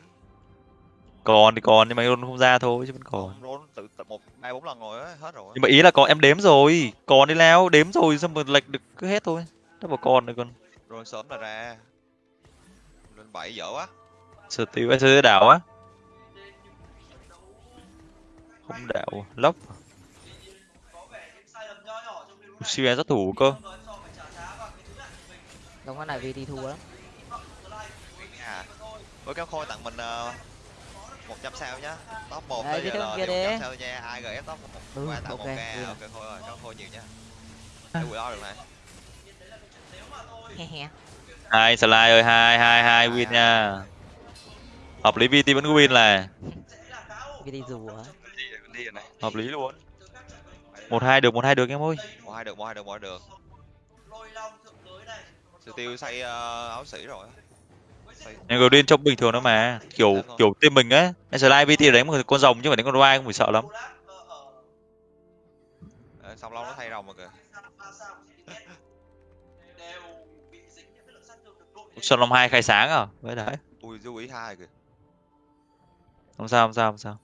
còn thì còn nhưng mà roll không ra thôi chứ vẫn còn. Roll tự, tự một hai bốn lần rồi á hết rồi. Nhưng mà ý là có em đếm rồi. Còn đi leo đếm rồi xong rồi lệch được cứ hết thôi. Nó bảo còn rồi còn roll sớm là ra. Lên bảy dở quá. Sở tiêu SC đảo á. Không đảo lốc siêu sát thủ cơ. Đồng con này vt thua lắm. Với kéo khôi tặng mình uh, 100 sao nhá. Top 1 Đấy, tới giờ thì 100 đi. sao nha. Ai gf top 1 Ừ, qua tặng ok, 1k vui à, rồi. ok khôi rồi kéo khôi nhiều nhá. Để quỷ lo được này. Hai slide ơi hai hai hai win nha. Hợp lý VT vẫn win là vt này hợp lý luôn. Một hai được một hai được em ơi. Một hai được một hai được một hai được. Sự tiêu xây ờ, áo sĩ rồi nhưng Green trông bình thường đó mà. Kiểu Dạ vâng. kiểu team mình á em slide VT đánh một con rồng chứ phải đánh con roi không phải sợ lắm. Ờ, xong lâu nó thay rồng rồi kìa. Sơn Long hai khai sáng à? Với đấy. Ui du ý hai kìa. Không sao không sao không sao.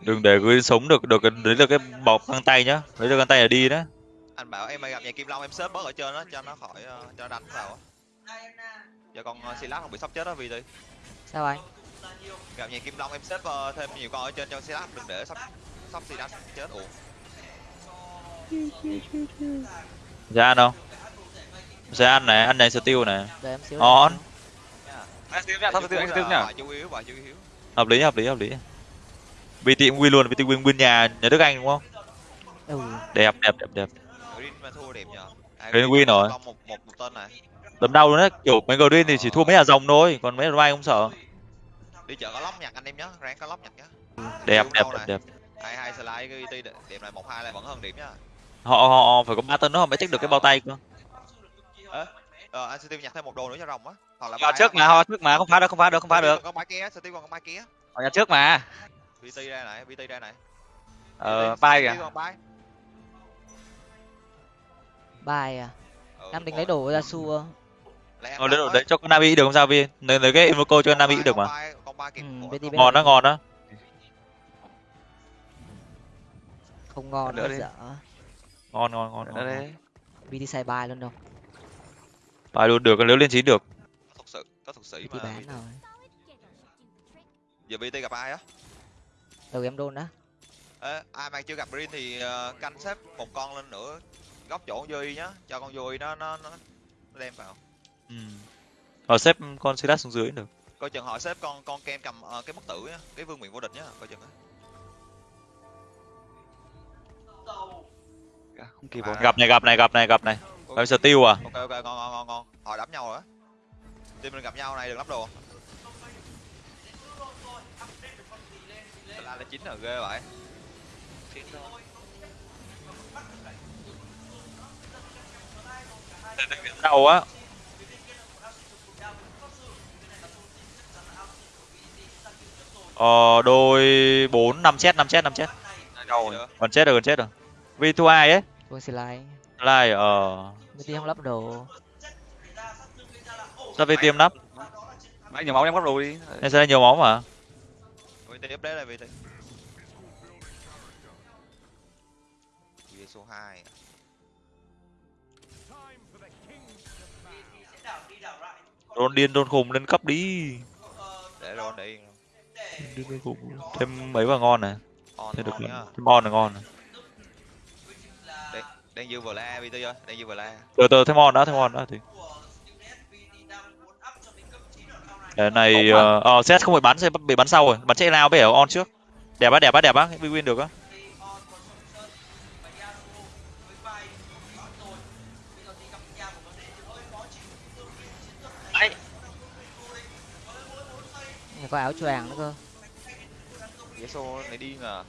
Đừng để Green sống được được đấy là cái bọc găng tay nhá. Đấy là găng tay là đi đó anh bảo em gặp nhà kim long em xếp bớt ở trên đó cho nó khỏi ờ, cho nó đánh vào á. Giờ con uh, silas không bị sắp chết đó vì đi sao anh gặp nhà kim long em xếp ờ, thêm nhiều con ở trên cho silas đừng để sắp sắp silas chết ủa. Ra không sẽ này này này On. anh. Tiêu nhá thôi tiêu anh tiêu nhá bài chú yếu bài chú yếu hợp lý hợp lý hợp lý. BT cũng win luôn BT win win nhà nhà Đức Anh đúng không? Ừ. đẹp đẹp đẹp đẹp mà thua đẹp nhờ à, Green win rồi. một một một tên này. Đấm đau luôn đấy kiểu mấy green thì chỉ thua mấy nhà rồng thôi còn mấy mai không sợ. Đi chợ có lóc nhặt anh em nhá ráng có lóc nhặt nhá đẹp đẹp đẹp đẹp. Hai hai slide cái UT đẹp này một hai lại vẫn hơn điểm nhá. Họ họ, họ phải có ba tân nữa họ mới check được cái bao tay cơ. Ờ anh Steve nhặt thêm một đồ nữa cho rồng á. Hoặc là họ trước mà họ trước mà không phá được không phá được không phá được. còn con bài kia Steve còn con bài kia. Họ nhà trước mà. VT ra này VT ra này. Ờ bay kìa. Còn bài à? Ừ, định rồi. lấy đồ ra xua Lấy em ờ đập đấy, ấy. đấy cho con Navi được không sao Vi lấy, lấy cái invoco cho con Navi cũng được mà. Ừ, ngon đó ngon đó không ngon Nữa đi. dở. Ngon ngon ngon, ngon. đấy VT xài bài luôn đâu. Bài luôn được nếu lên chín được. Thực sự có thực sĩ VT mà bán VT. rồi giờ VT gặp ai á? Đầu em đôn đó ai mà chưa gặp Green thì ờ, canh xếp một con lên nữa góc chỗ y nhá cho con y nó nó nó nó đem vào. Ừ. họ xếp con Silas xuống dưới được. Coi chừng họ xếp con con kem cầm ờ, cái bất tử nhá cái vương miện vô địch nhá coi chừng á. Không kịp À. rồi. Gặp này gặp này gặp này gặp này. Gặp steel à? Ok ok ngon ngon ngon ngon họ đấm nhau rồi á. Team mình gặp nhau này đừng lắp đồ. La lên chín rồi ghê vậy đầu á. Ờ đôi bốn năm chết năm chết năm chết. Còn chết rồi còn chết rồi. Vì thua ai ấy. Thua slide slide ờ. Đi không lắp đồ. Sao vì tiêm lắp? Nãy nhiều máu em lắp đồ đi. Em sẽ nhiều máu mà? Vì tiếp đấy là vì số hai. Đôn điên đôn khùng lên cấp đi. Để rồi đi Điên đôn khùng. thêm mấy vào ngon này. On thêm được nhá. thêm on là ngon này. Đang dư vừa la VT ơi. Đang dư vừa la. Từ từ thêm on đã thêm on đã thì. Cái này ờ ờ, set không phải bắn sẽ bị bắn sau rồi. Bắn chạy lao bây giờ on trước. Đẹp á đẹp á đẹp á. Win được á có áo choàng nữa cơ. Vé số này đi mà.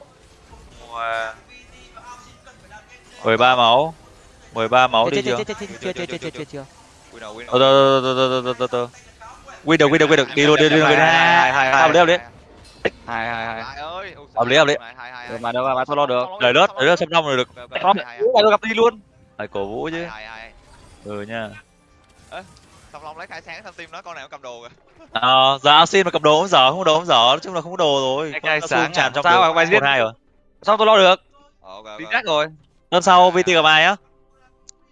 Mười ba máu. Mười ba máu đi chưa? chưa chưa chưa chưa chưa chưa ờ tơ tơ tơ tơ tơ tơ win được win được win được. Đi luôn đi luôn đi hai hai hai hợp lý hai. hai hai hợp lý hợp lý. mà đâu mà sao lo được. Lời đất lời đất xem năm rồi được. Top lại gặp đi luôn phải cổ vũ chứ ừ nha. Song Long lấy khai sáng thằng team nói con nào cầm đồ kìa. Ờ giờ xin mà cầm đồ không dở không có đồ không dở nói chung là không có đồ rồi. Khai sáng tràn trong Sao mà bài giết? hai rồi. Sao tôi lo được? Ờ, ok ok. Đi khác rồi. Lần sau VT gặp ai á?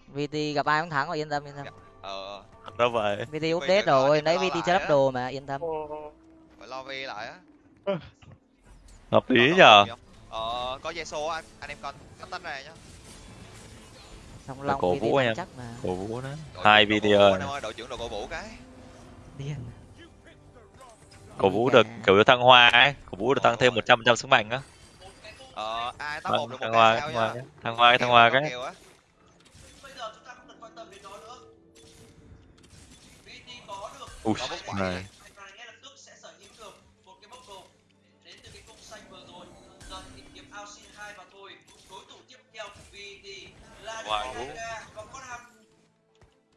VT gặp ai cũng thắng rồi yên tâm yên tâm. Ờ đâu vậy? VT update rồi lấy nó VT cho lắp đồ mà yên tâm. Phải lo vi lại á. Hợp lý nhở có- ờ có dây số anh anh em con cắt tách ra nhá Phải long cổ vũ em. chắc mà. Cổ vũ đó. Đội hai VT đội trưởng đội cổ vũ cái. Điên. Cổ vũ được kiểu thăng hoa ấy. Cổ vũ được tăng thêm một trăm phần trăm sức mạnh á. Ờ ai top Vâng, một được một thăng hoa thăng hoa thăng hoa cái thăng hoa cái. ui Có này này.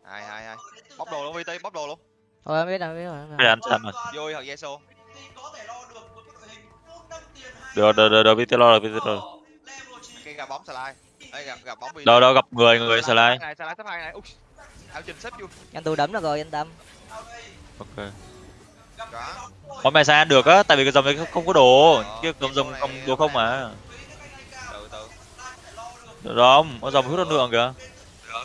hai hai hai. Bóc đồ luôn VT bóc đồ luôn. Thôi em biết rồi biết rồi bây giờ ăn chăn rồi vui thật dây số được được được được VT lo rồi VT lo rồi. Cái gặp bóng slide. Gặp gặp bóng VT đâu đâu gặp người người slide này slide top hai này ui áo trình xếp vô. Em tôi đấm được rồi yên tâm. Ok. Nay sao ăn được á, tại vì cái dòng đấy không có đồ, chứ dòng dòng không đồ không mà. Được không? Có dòng hút năng lượng kìa.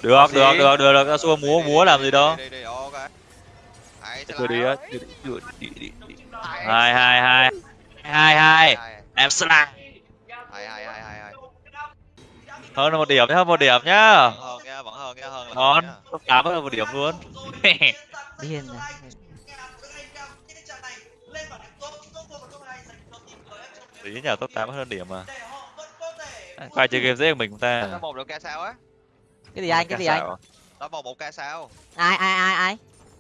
Được được được được được Yasuo múa múa làm gì đâu. Đi á đó. đi đi đi hai hai hai. Hai hai. Hai em slide hai hai hai hai hai. Hơn là một điểm nhá hơn một điểm nhá. Vẫn hơn nha vẫn hơn nha hơn là ngon. hơn nha. top tám hơn một điểm luôn. Điên này tí nhờ top tám hơn điểm mà quay chơi game dễ hơn mình chúng ta top một được ca sao á. Cái gì anh cái gì anh top một một ca sao ai ai ai ai?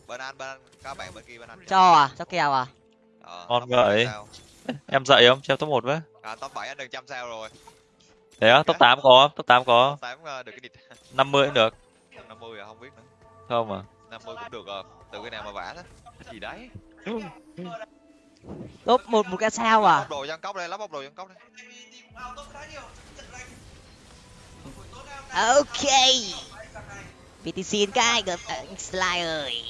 Bên anh bên các bạn bên kia bên anh cho à? Cho kèo à? Ờ, Ngon vậy. em dậy không? Cho top một với. À, top 7 anh được trăm sao rồi. Thế á top tám có top tám có. 8 ờ, được cái địch 50 cũng được. 50 à không biết nữa. Không à. 50 cũng được ờ, từ cái nào mà vả đó. Cái gì đấy top một một cái sao à? Bóc đồ dân cốc đây lắp bóc đồ dân cốc đây. Ok. PTC cái gặp anh Sly ơi.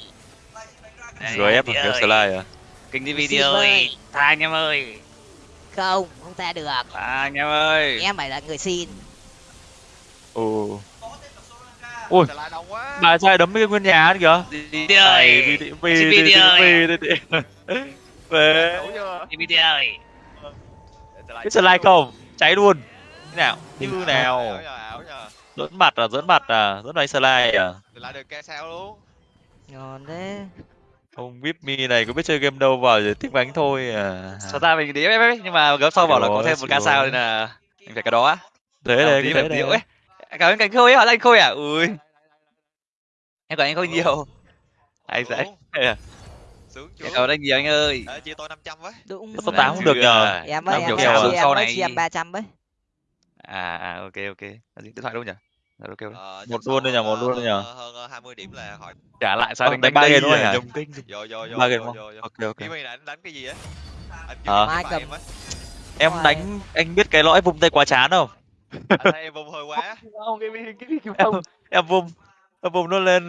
Rồi ép được slide à? Kinh đi Xin video ơi. tha anh em ơi. Không không ta được. Tha anh em ơi. Em phải là người xin. Ồ. Quá bà trai đấm cái nguyên nhà kìa. Đi ơi. Vì vì vì về. Đi video ơi. Cái slide không? Cháy luôn. Thế nào? Như nào? dẫn mặt à dẫn mặt à dẫn đánh slide à? Lại được ca sao luôn. Ngon thế. Ông vip mi này có biết chơi game đâu vào rồi thích bánh thôi à. Sao ta mình đi ấy nhưng mà gấp sau bảo là có thêm một ca sao nên là mình phải cái đó á. Thế tí cái Ui, cảm ơn cánh khôi á anh khôi à ui. Em còn anh khôi nhiều. Anh sẽ Sướng. chưa ơn anh nhiều anh ơi Ờ, chia tôi 500 với đúng top tám không được nhờ em ơi em ơi à? Sau này- chia em ba trăm với à à ok ok gì? điện thoại đâu nhỉ Rồi, ok ok. Ờ, Một luôn đi sau nhờ, một hơn- luôn đi nhờ. hơn- hơn ờ, 20 điểm là khỏi trả lại sao Ờ, đánh đánh ba đây game à, hả? nhầm kênh vô vô vô Ba game không? ok ok mày đánh đánh cái gì á Ờ. Cầm. em em Rồi. đánh anh biết cái lõi vung tay quá chán không em vung hơi quá không cái cái cái em em vung em vung nó lên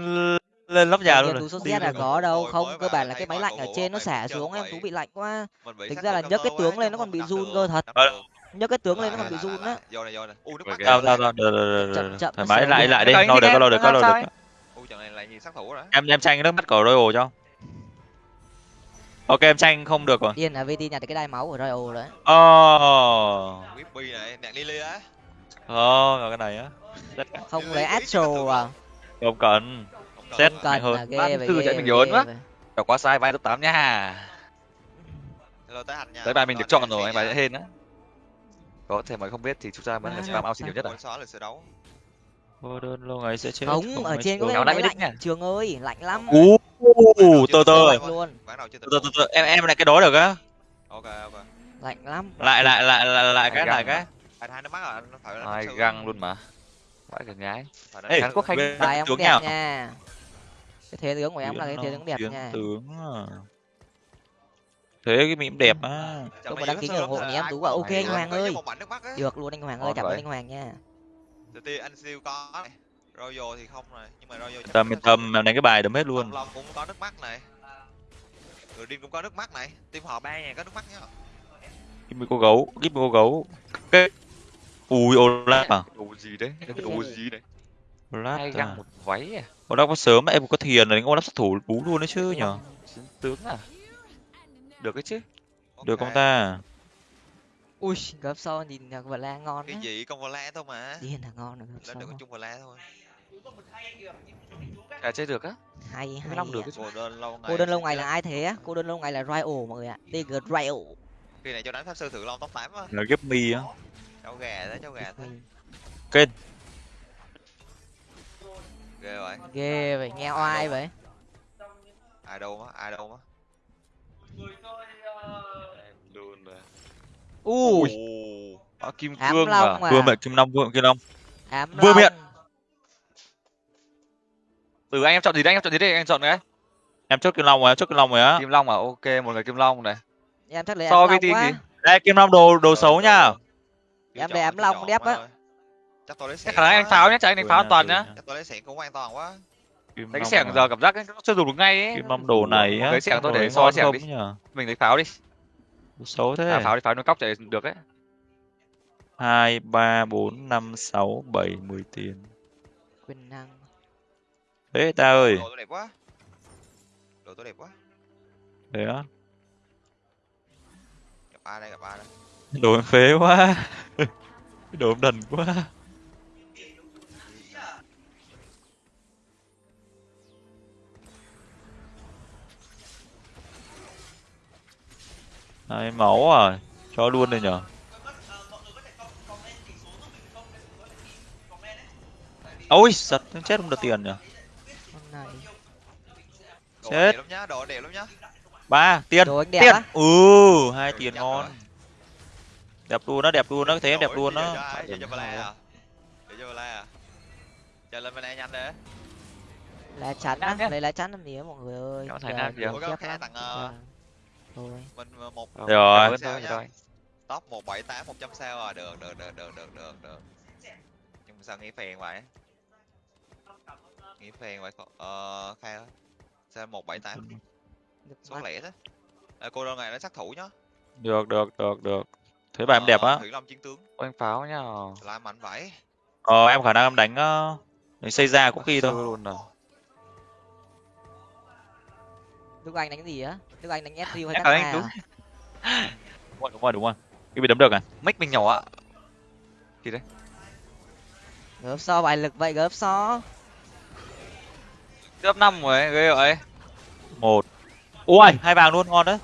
lên lắp nhà luôn tú rồi. số Đi Z là có đâu Rồi, không cơ bản là cái máy lạnh ở trên nó xả xuống em tú bị lạnh quá. Thực sát ra là nhấc cái tướng lên nó còn bị run cơ thật. Ờ. nhấc cái tướng lên nó còn bị run á. vô này vô này. U nước mắt. Sao sao sao Chậm, chậm, thoải nó mái sẽ lại lại đi. Lâu được lâu được làm được sao u trận này lại nhìn sát thủ đó em em tranh nước mắt của Royal cho. Ok em tranh không được rồi. Điên là VT nhặt được cái đai máu của Royal đấy oh Whippy này nạt Lily á. Oh cái này á. Không lấy Astro à. không cần Không cần hơn. Ba tư ghê chạy mình nhớn ghê quá. Đọc quá sai vai top 8 nha. Rồi tới hành nha. Tới bài mình được chọn rồi anh bài nha. hên á. Có thể mà không biết thì chúng ta vẫn là spam out xin nhiều nhất à vô đơn lâu ngày sẽ chết. Không ở trên có cái Nào máy lạnh trường ơi lạnh lắm. Ú chưa từ từng từ từ em em lại cái đó được á. Ok ok. Lạnh lắm. Lại lại lại lại lại cái lại cái. anh hai nó mắc rồi anh phải là hai găng luôn mà. Vãi cả nhái Ê. Quốc Khánh bài em đẹp nhau. nha cái thế tướng của em là cái thế tướng đẹp nha. tướng à. thế cái mỉm đẹp á. Này mà đăng ký ủng hộ thì em Tú bảo ok anh Hoàng ơi. được luôn anh Hoàng ơi cảm ơn anh Hoàng nha. Đầu tiên anh siêu có này Royal thì không này nhưng mà Royal tầm chắn tầm em đánh cái bài đấm hết luôn. Long cũng có nước mắt này. Người điên cũng có nước mắt này. Team họ ba nhà có nước mắt nhá. Me cô gấu me cô gấu. Cái ui Olaf à đồ gì đấy? Đồ gì đấy hai Olaf à. găng một váy à? Olaf có sớm em có thiền rồi đánh Olaf sát thủ bú luôn đấy chứ nhở? chiến tướng à? Được cái chứ? Được không Ok. ta? Ui gấp sau nhìn là vợ la ngon Cái á gì? Con la thôi mà? Điên là ngon rồi Lên được có chung la thôi. À chơi được á? Hay hay năm được Cô đơn lâu ngày cô đơn lâu ngày là ai thế á? Cô đơn lâu ngày là Royal mọi người ạ. TG Royal Khi này cho đánh pháp sư thử long top 8 á là me á. Cháu gà đấy cháu gà thế kênh Ghê vậy. Ghê vậy nghe oai vậy. Ai đâu á ai đâu á luôn rồi. U à, kim ám cương à long vừa à? Mẹ kim long vừa mẹ kim long. Ám Vừa long. Miệng. từ anh em chọn gì đấy anh em chọn gì đấy anh chọn cái em chốt kim long rồi em chốt kim long rồi á. Kim long à? Ok một người kim long này. Em chắc lấy So với gì? đây kim long đồ đồ xấu nha. Em để ám long đép á. Chắc tôi lấy sẹn khả năng anh pháo nhá chắc anh đánh pháo nha, toàn nhá. Chắc tôi lấy sẹn cũng an toàn quá. Đánh xẻng giờ cảm giác nó chưa dùng được ngay ấy. kim long đồ này á lấy xẻng tôi để so xẻng đi. nhở mình lấy pháo đi. Xấu thế. À, pháo đi pháo nó cóc chạy được ấy. Hai ba bốn năm sáu bảy mười tiền. Quyền năng. Thế ta ơi. Đồ tôi đẹp quá. Đồ tôi đẹp quá. Thế á? Gặp a đây gặp a đây? Đồ em phế quá. Đồ em đần quá hai máu à? Cho luôn đây nhở? Ôi giật chết không được tiền nhở? Con này. Đồ Chết. đẹp lắm nhá đồ đẹp lắm nhá. Ba tiền đồ anh đẹp tiền. ừ hai Đồ tiền ngon. rồi. đẹp luôn đó đẹp luôn đó thế em đẹp luôn cho hai đó. à? Cho à? Chờ lên bên này nhanh đấy. Lá chắn á nhá. lấy lá chắn làm gì á mọi người ơi? Kéo thằng Nam thằng lắm. tặng. Thôi. Mình ờ, một Ờ, Rồi. thôi, rồi. top một bảy tám một trăm sao à? Được được được được được được được. Nhưng mà sao nghĩ phèn vậy? Nghĩ phèn vậy ờ khai ơi sao một bảy tám? Số lẻ thế. À, cô đơn này nó sát thủ nhá. Được được được được. Thế bà em đẹp á. thủy long chiến tướng. Ôi, anh pháo nhá là mạnh vậy. Ờ em khả năng em đánh ờ, đánh xây ra có khi thôi. Luôn à? Đức Anh đánh gì á? Đức Anh đánh SU hay cắt à? đúng rồi đúng rồi đúng rồi. Cái bị đấm được à? Mic mình nhỏ ạ. Gớp so bài lực vậy gớp so. top năm rồi ghê vậy. Một. Ui! Hai vàng luôn ngon đấy.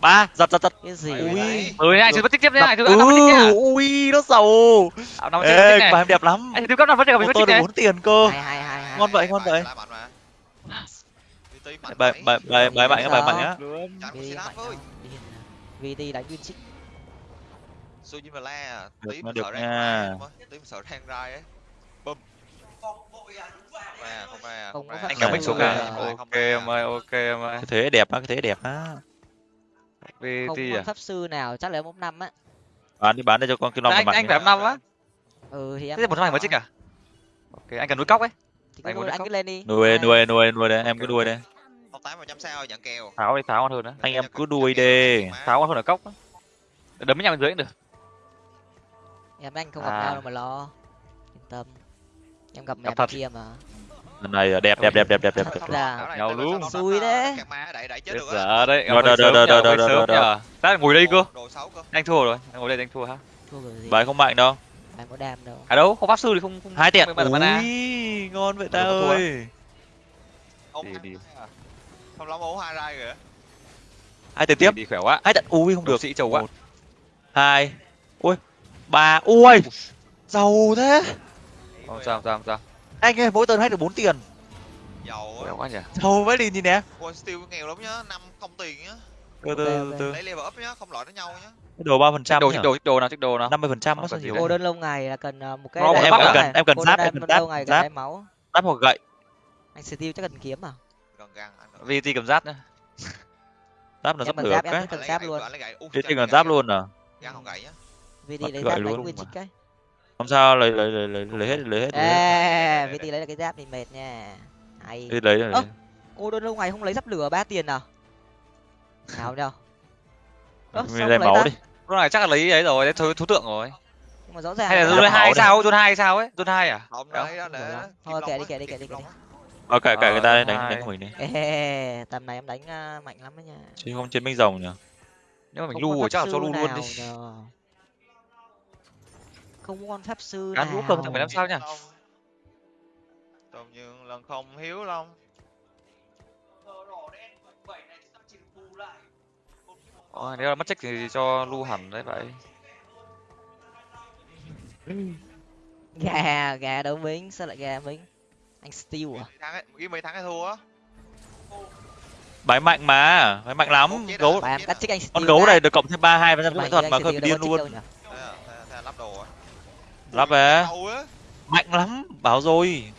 Ba. Giật giật giật. Cái gì Ui. ừ anh chưa bắt tiếp nhá anh chưa ừ, bắt tiếp nhá ui nó giàu. Năm ê chưa bà bắt em đẹp lắm. Anh chưa cấp năm vẫn ô mình được tiếp bốn tiền cơ. Hai hai hai hai. Ngon vậy, ngon Bài vậy. Mà VT mạnh bài bài bài bài mạnh á bài mạnh á. VT đánh Winchik. Sujin và La Được tí nha, mình được sợ rang tí mình sợ rang rai ấy bum không ra. phát anh cảm mic xuống ok. kìa Không ok em ơi ok em ơi cái thế đẹp á cái thế đẹp á Không VT có à pháp sư nào chắc là mốc năm á. bán đi bán đây cho con kim long anh anh phải năm á Ừ thì em. thế một thằng mới chích à ok anh cần núi cóc ấy Anh anh cốc. cứ lên đi. nuôi nuôi nuôi nuôi đây em cứ nuôi đây Tám một trăm sao nhận kèo. Pháo đi pháo ngon hơn á anh em cứ đuôi đi pháo ngon hơn ở cốc á. Đấm với nhau bên dưới cũng được. Em anh không gặp À. nhau đâu mà lo. Yên tâm. Em gặp mẹ Gặp thật. kia mà. lần này đẹp đẹp đẹp đẹp đẹp đẹp. Nhau luôn. Xui đấy. dở đấy Rồi, rồi, rồi, rồi, rồi, rồi, rồi, ta ngồi đây cơ. Anh thua rồi anh ngồi đây anh thua ha Thua kiểu gì? bài không mạnh đâu. Anh có đam đâu. à đâu không pháp sư thì không không hai tiền. ui ngon vậy ta ơi không lắm ố hai rai kìa. Hai tiền tiếp. Đi khỏe quá. Hai tiền ui không được được. sĩ trầu quá. Hai ui ba ui giàu thế. Không sao không sao không sao. Anh ơi mỗi tuần hay được bốn tiền. Giàu quá. Nhỉ. Giàu vậy đi nhìn nè. One Steel nghèo lắm nhá năm không tiền nhá. Từ từ từ lấy level up nhá không loại với nhau nhá. Cái đồ ba phần trăm đồ đồ đồ nào chích đồ nào? Năm mươi phần trăm gì nhiều. Cô đơn lâu ngày là cần ờ, một cái em cần- em cần giáp, đơn em cần lâu giáp, giáp. hoặc gậy. Anh Steel chắc cần kiếm à? VT cầm giáp nữa đắp là sắp cần được giáp, em cái cần lấy giáp luôn. lấy còn gậy giáp luôn à VT lấy giáp đánh luôn Winchik mà. ấy. không sao lấy lấy lấy lấy lấy hết lấy hết lấy Ê, VT lấy được cái giáp thì mệt nha. Hay. Đi lấy rồi Ơ, cô đơn lâu ngày không lấy giáp lửa ba tiền à? Nào đâu? Mình lấy không lấy máu đi lúc này chắc là lấy ấy rồi thú, thú tượng rồi Nhưng mà rõ ràng hay là là- Giáp zone hai đi. sao zone hai sao ấy zone hai à không đấy đó để Thôi, kệ đi, kệ đi, kệ đi, kệ á. Ok kệ Ờ, người ta hai. đánh đánh của mình đi Ê, tầm này em đánh ờ, mạnh lắm đấy nha. chứ không chiến binh rồng nhỉ nếu mà mình lu rồi chắc là cho lu luôn đi nhờ. Không có con pháp sư Cán vũ cầm thằng mười lăm sao nhỉ. Tôm nhường lần không hiếu long Ôi, nếu là mất trách thì cho lu hẳn đấy vậy Gà, gà đấu bính, sao lại gà bính? Anh Steel à? Mấy thắng ấy, mấy thắng hay thua á. Bái mạnh mà bái mạnh lắm. Gấu em cắt anh con gấu này được cộng thêm ba hai phần trăm thuật mà hơi điên luôn. lắp đồ lắp về. Mạnh lắm bảo rồi.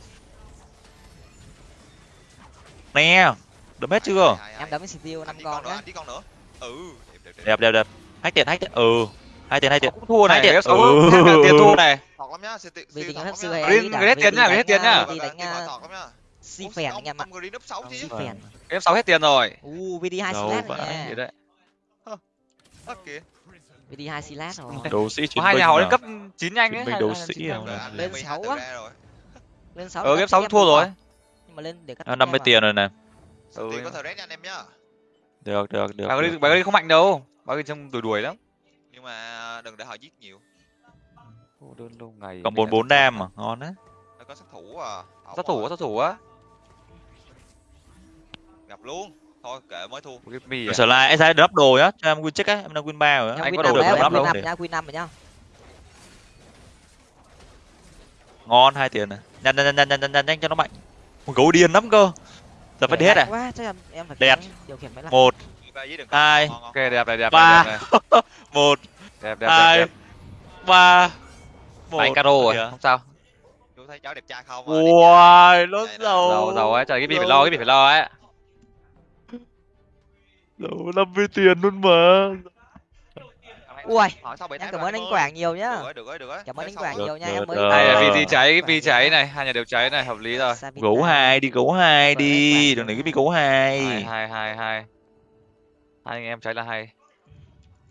Nè được hết chưa? Em đấm Anh năm con nữa ừ đẹp đẹp đẹp. Đẹp đẹp hai tiền hai tiền. Ừ hai tiền hai tiền. Cũng thua này Hai tiền. Sáu Ừ. tiền thua này. Lắm nhá, Vì tính hay Green- Green tiền đi nhá, Green tiền nhá. si phèn anh em ạ. Green up 6 chứ. Si phèn. F sáu hết tiền rồi. U VD hai slash. Gì đấy. Đi hai silat rồi. Đấu sĩ chiến hai nhà họ lên cấp chín nhanh ấy đấu sĩ à? lên sáu á. rồi. Lên sáu ờ cắt game sáu thua em rồi. nhưng mà lên để cắt À, năm mươi em tiền rồi này ừ, tiền có thời rét nha anh em nhá. Được được được, bà đi không mạnh đâu. Bà đi trong đuổi đuổi lắm mà đừng để họ giết nhiều. Đơn lâu ngày còn bốn bốn vọng. mà ngon đấy Nó có sát thủ à? Sát thủ á, sát thủ á. Gặp luôn. Thôi kệ mới thua. À? trở lại em sai drop đồ nhá cho em win check á. Em đang win ba rồi á. Em Anh có đồ được win đâu. nhá win năm rồi nhá. Ngon hai tiền này nhanh nhanh nhanh nhanh nhanh nhanh nhanh cho nó mạnh. Ui, gấu điên lắm cơ. Giờ phải hết à? quá chắc em em phải Đẹp. một ba Hai. ok đẹp này đẹp Ba. đẹp này. Một đẹp đẹp hai đẹp, đẹp. ba một anh caro rồi không sao chú thấy cháu đẹp trai không à? Ui, nó giàu giàu giàu ấy trời cái gì phải lo cái gì phải lo ấy giàu năm mươi tiền luôn mà ui em cảm ơn anh quảng nhiều nhá được rồi được rồi cảm ơn anh quảng nhiều nha em mới này là Ờ. VT cháy nhiều cháy này hai nhà đều cháy này hợp lý rồi gấu hai đi gấu hai Vâng, đi đừng để cái bị gấu hai hai hai hai hai hai anh em cháy là hay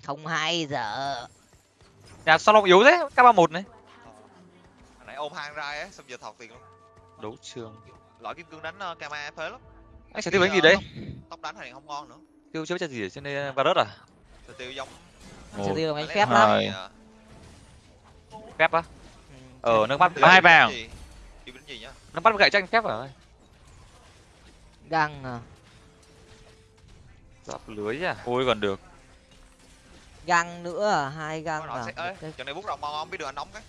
không hay giờ nhà sao long yếu thế? K ba một này. Hồi nãy ôm hang ra á xong giờ thọt tiền luôn. Đấu trường. Lõi kim cương đánh uh, kama phế lắm. Anh sẽ tiêu đánh gì đấy? tóc đánh này không ngon nữa. Tiêu chưa biết gì ở trên đây varus à? Tiêu giống Một, tiêu anh phép hai, lắm. à, phép á? Ừ, ờ nước mắt. hai vàng. gì? tiêu đánh gì nhá? Nước mắt gậy tranh phép à? Găng à. giáp lưới à? Ôi còn được găng nữa à, hai găng à. ơi cái- trận này bút rồng ngon không? Biết được anh nóng cái.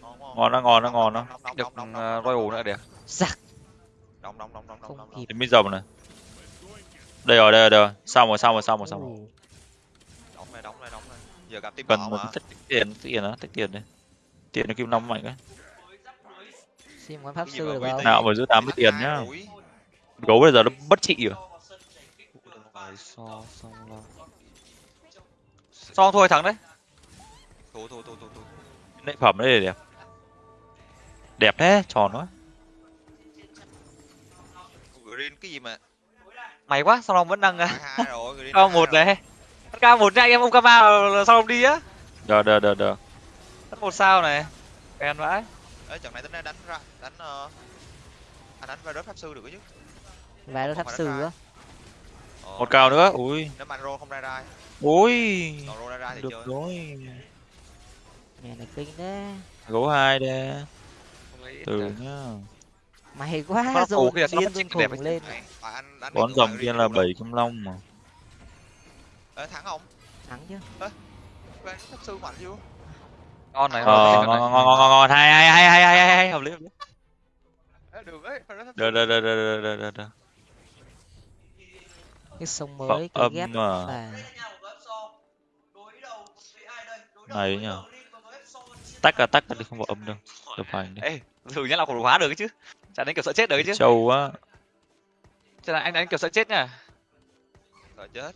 Ngon ngon đó ngon đó. Ngon đó được uh, royal nữa đẹp nóng nóng nóng nóng nóng không nóng kịp. thì mới rồng này. Đây rồi đây rồi đây rồi. Xong rồi xong rồi xong rồi xong rồi. Ù, nóng này nóng này nóng này. Giờ gặp team cần một mà tích tiền tích tiền đó tích tiền đi. Tiền nó kim năm mạnh ấy xin con pháp sư được không? nào mà giữ tám mươi tiền nhá. Gấu bây giờ nó bất trị rồi xong thôi thắng đấy. Thua thua thua thua nệ phẩm đấy đẹp. Đẹp thế tròn quá. Green cái gì mà? Mày quá sao long vẫn đang cao một này. Cao một nha anh em ông kama là sao long đi á? Được được được được mất một sao này. Kèn vãi. Ê, trận này tính ra đánh ra đánh uh, anh đánh virus pháp sư được chứ. Về đôi pháp sư á. Ờ, một cao nữa ui. Nếu mà roll không ra ra ui. Còn roll ra ra thì được chơi rồi. Mẹ này kinh đấy gấu hai đây. Từ nhá. Mày quá rồi điên khùng ấy. lên. bón rồng kia là bảy kim long mà. Ê, thắng không? Thắng chứ. Pháp sư mạnh chưa? Ngon này ờ ngon ngon ngon ngon ngon hai hai hai hai hai hai hợp lý hợp lý. Được ấy virus pháp được được được được được được được cái sông mới cái ghép mà. Này nhở tách ra tách đi không vào âm đâu. Được phải đi. Ê thử nhá là khủng hóa được chứ. Chả đánh kiểu sợ chết được chứ. Trâu á chả là anh đánh kiểu sợ chết nha Rồi chết.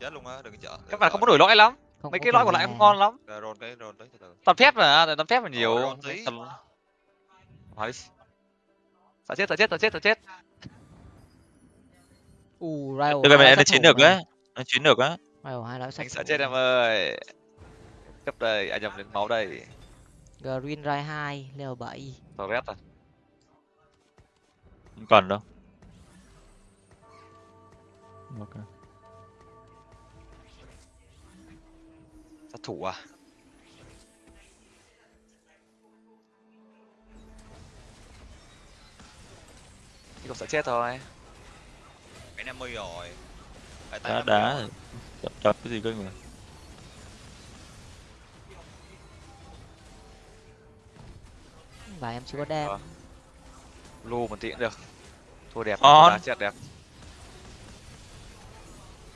Chết luôn á đừng chợ các bạn không có đổi lõi lắm. Không mấy có cái lõi còn lại không ngon lắm. Rồi tới từ từ. Toàn phép mà toàn phép là nhiều. Tầm- sợ chết sợ chết sợ chết sợ chết. U Rival được hai này nó chiến được á. Nó chiến được á. Rival hai lõi sát anh sợ chết em ơi cấp đây anh nhầm đến máu đây. Green Rai 2 level 7 tàu rét à. Không cần đâu. Ok. Sát thủ à? Chỉ còn sợ chết thôi. Cái 50 rồi. Đá 50 đá rồi. chập chập cái gì cơ mà và em chưa có đam Ờ. lu một tí cũng được. Thua đẹp đá chết đẹp.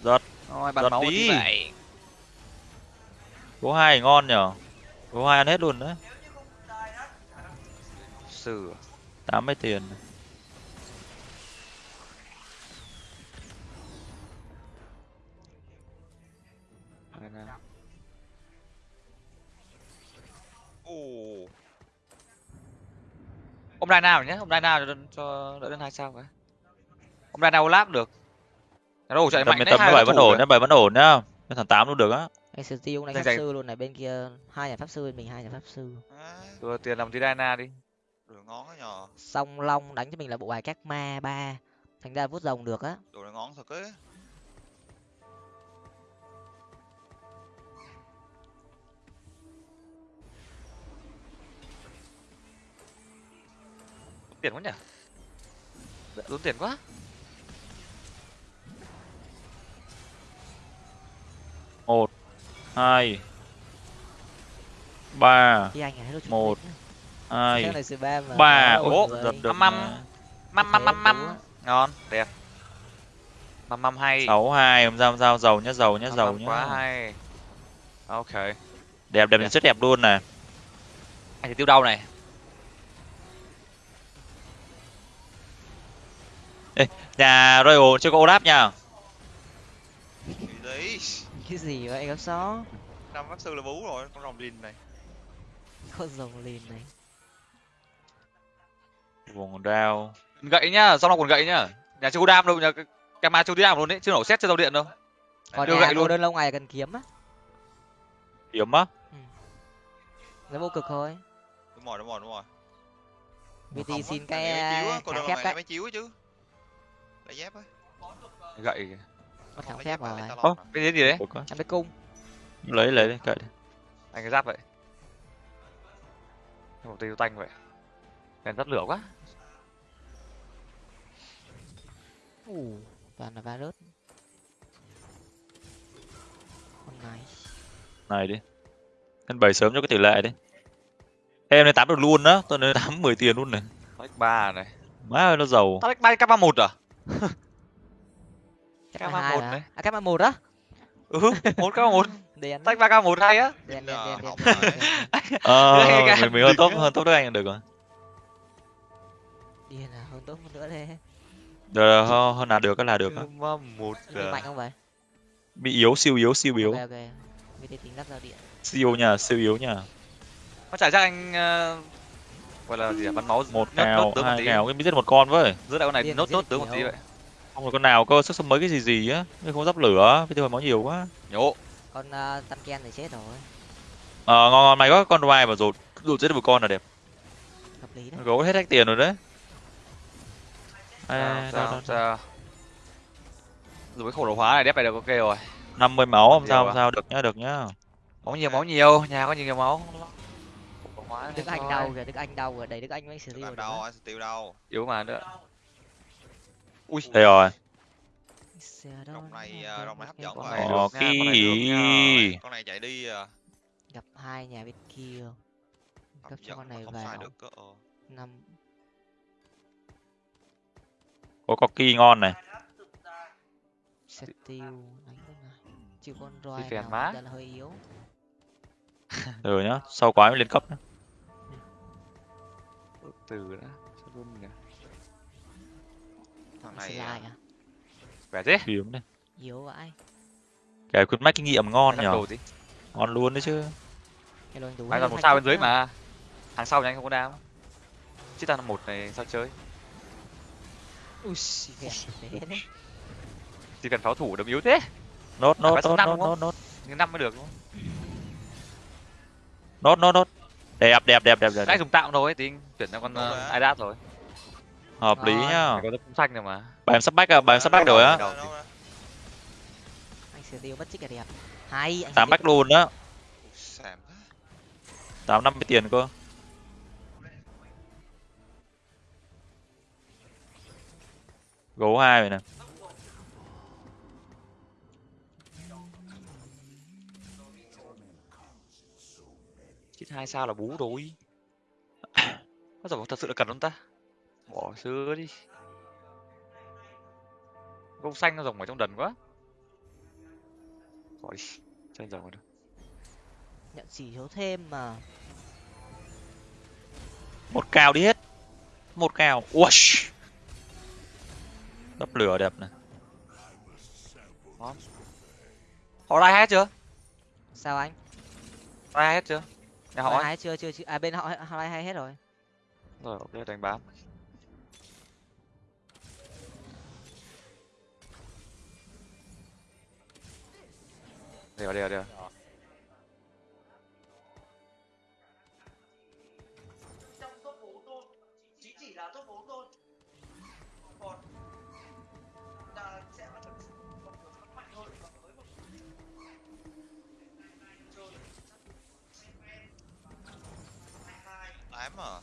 Giật. Ôi, bắn Giật máu đi. vậy gấu hai ngon nhở? Gấu hai ăn hết luôn đấy. Sử. Tám mươi tiền. Ồ, ông đai nào nhé ông đai nào cho, cho đỡ đến hai sao cái ông đai nào láp được. Đâu chạy tầm mạnh đấy tầm hai bảy đối vẫn ổn nhá bảy vẫn ổn nhá. Cái thằng tám luôn được á. Anh steel này Dành pháp dành. sư luôn này bên kia hai nhà pháp sư bên mình hai nhà pháp sư. Đưa tiền làm tí Diana đi. Đồ này ngon á nhờ. Song long đánh cho mình là bộ bài các ma ba. Thành ra vuốt rồng được á. Đồ này ngon thật ấy tiền quá nhỉ? Tốn tiền quá. Một hai ba Một. hai ba ố người. giật được Măm măm măm măm măm ngon đẹp. Măm măm hay sáu hai không sao không sao. Giàu nhá giàu nhá Măm giàu măm quá nhá hay ok. Đẹp đẹp rất đẹp luôn này anh thì tiêu đau này nhà royal chưa có olaf nha. Đấy? Cái gì vậy gấp xó? Năm pháp sư là bú rồi con rồng lìn này. Con rồng lìn này. Vùng đao. Gậy nhá sau đó còn gậy nhá? Nhà chưa có đam đâu nhà Kama chưa đi đam luôn đấy chưa nổ xét trên tàu điện đâu. Còn đưa nhà gậy luôn. đơn lâu ngày cần kiếm á. Hiếm á? Nó vô cực thôi. Đúng rồi đúng rồi đúng rồi. Vt xin cái này đấy mấy chiếu chứ lấy dép á gậy. Mất Không, kháng lấy phép dép mà, rồi. lấy à. cái gì đấy? Có- biết cung. Lấy lấy đi cậy đi. Anh cái giáp vậy. Một tiêu tanh vậy. Đèn tắt lửa quá. Ủ toàn là virus. Con này. Này đi. Anh bày sớm cho cái tỷ lệ đi. Em lên tám được luôn á. Tôi lên tám mười tiền luôn này. Tách ba này. Má ơi nó giàu. Tách ba k ba một à chắc K31 là hai mà đấy. à cái một á? Ừ một k ba một. Đèn tách ba k một hay á. Đèn Giờ đèn đèn học đèn rồi. ờ mình, mình hơn á. hơn tốt đức anh được rồi. Điên à hơn tốt hơn nữa đây được hơn, hơn là được là được ba một mạnh không vậy? Bị yếu siêu yếu siêu yếu. Ok ok. Vt tính lắp giao điện. Siêu nha siêu yếu nha. Nó chả chắc anh ờ, gọi là gì à bắn máu một nốt- một hai cào cái giết một con với. Giữa đại con này Điên, nốt nốt tướng một tí vậy. Không rồi con nào cơ sức sống mấy cái gì gì á. Cái không dắp lửa cái tiêu máu nhiều quá. Nhổ. Con uh, tam ken thì chết rồi. Ờ ngon ngon mày có con đoai mà rột rột giết được một con là đẹp. Hợp lý đấy. Gấu hết hết tiền rồi đấy. Sao à, sao sao? Rồi cái khổ lồ hóa này đép này được ok rồi. Năm mươi máu không sao không sao được nhá được nhá. Máu nhiều máu nhiều nhà có nhiều máu hóa đức anh đau kìa đức anh đau kìa. Đầy đức anh mới xử Đừng lý làm được đâu anh tiêu đâu yếu mà nữa. Ui. Đây rồi. Rồng này, rồng này hấp dẫn quá. này được ok nha, con này chạy đi à, gặp hai nhà bên kia. Cấp cho con này vào. ờ. năm. Có có kỳ ngon này. Set tiêu đánh con này con roi nào là hơi yếu. Rồi nhá sau quá mới lên cấp nữa. Từ đã Sao luôn nhỉ? thằng này à, à? Khỏe thế. Hiếm này yếu vãi cái khuyến mách kinh nghiệm ngon nhở? ngon luôn đấy chứ. Anh còn một sao bên dưới mà. Hàng sau nhà anh không có đam chứ ta là một này sao chơi? Ui chỉ cần pháo thủ đấm yếu thế. Nốt nốt nốt nốt nốt nốt. Năm mới được đúng không? Nốt nốt nốt đẹp đẹp đẹp đẹp đẹp anh dùng tạm thôi thì chuyển sang con rồi uh, á. idat rồi. Hợp lý nhá. có tấm xanh rồi mà. Bài em sắp bách à bài em sắp bách rồi á. Anh sẽ tiêu bất chích là đẹp. Hay anh tám bách luôn á. Tám năm mươi tiền cơ. Gấu hai vậy nè hai sao là bú rồi. Có giờ thật sự là cần không ta. Bỏ xưa đi. Gông xanh nó rồng ở trong đần quá. Bỏ đi. Chơi rồng rồi đâu nhận chỉ thiếu thêm mà. Một cao đi hết. Một cao Uash. đắp lửa đẹp này. Họ lai hết chưa? Sao anh? Lai hết chưa họ hai chưa chưa chưa. À bên họ họ hai hết rồi? Rồi ok đánh bám. Đi vào đi tám à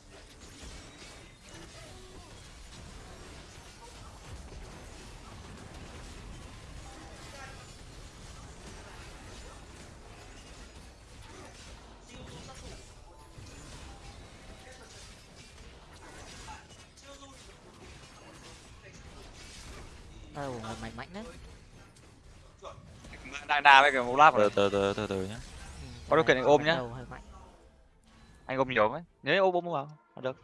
một mày mạnh đấy. Diana với cả từ rồi. Từ từ từ từ nhá. Ừ, Có điều kiện ôm mạnh nhá. Anh ôm nhiều ấy nhớ ôm ôm vào được.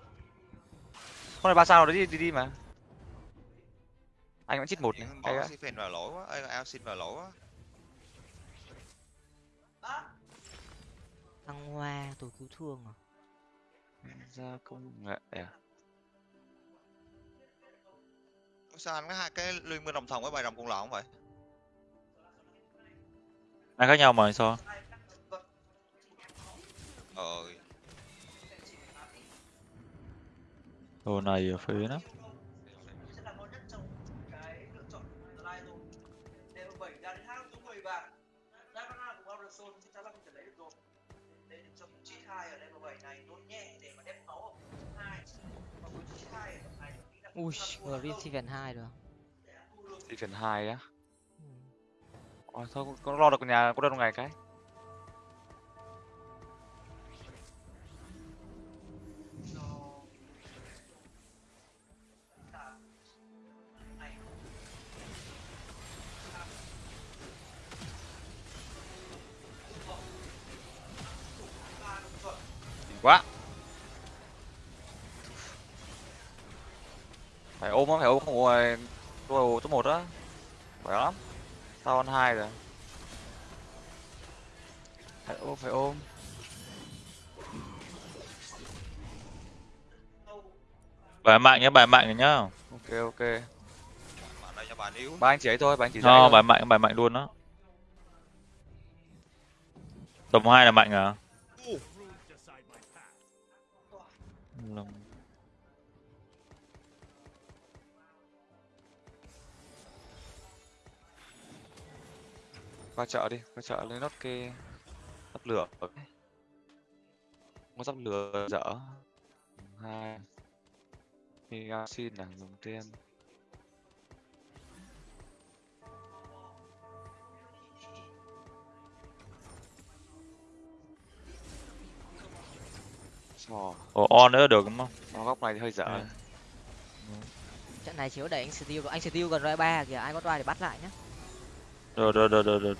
Con này ba sao rồi đi đi đi mà. Anh vẫn chít một này. Bỏ Sifen vào lỗi quá. Ê ao xin vào lỗi quá. Thăng hoa tôi cứu thương à? Ra công nghệ à? Sao anh có hai cái liên minh đồng thần với bài đồng cùng lọ không vậy? Hai khác nhau mà sao? Ờ đồ này ở phía nó sẽ là ngon nhất trong cái lựa chọn tương lai rồi để bảy ra đến hai số mười và Diana cùng Anderson chắc chắn là không thể lấy được. Rồi lấy được trong chi hai ở level 7 này đốt nhẹ để mà đem máu ở phần hai và với chi hai ở phần này tôi nghĩ là ui được sẽ thu được đi phần hai á? Ừ. Ôi, thôi có lo được nhà có đơn ngày cái quá. Phải ôm á phải ôm không ngồi đồ top một á. Phải lắm. Tao ăn hai rồi. Phải ôm phải ôm. Bài mạnh nhá bài mạnh nhá. Ok ok. Bạn đây cho bạn yếu ba anh chỉ ấy thôi ba anh chỉ no thôi. bài mạnh bài mạnh luôn đó tầm hai là mạnh à qua chợ đi qua chợ lấy nốt cái sắp lửa. Có sắp lửa dở. Hai. Thì xin là dùng tiền Ồ, ồ on nữa được đúng không? Nó góc này thì hơi dở. Ừ. trận này chỉ có để anh Steel anh Steel gần roi ba kìa ai có roi thì bắt lại nhá được được được được được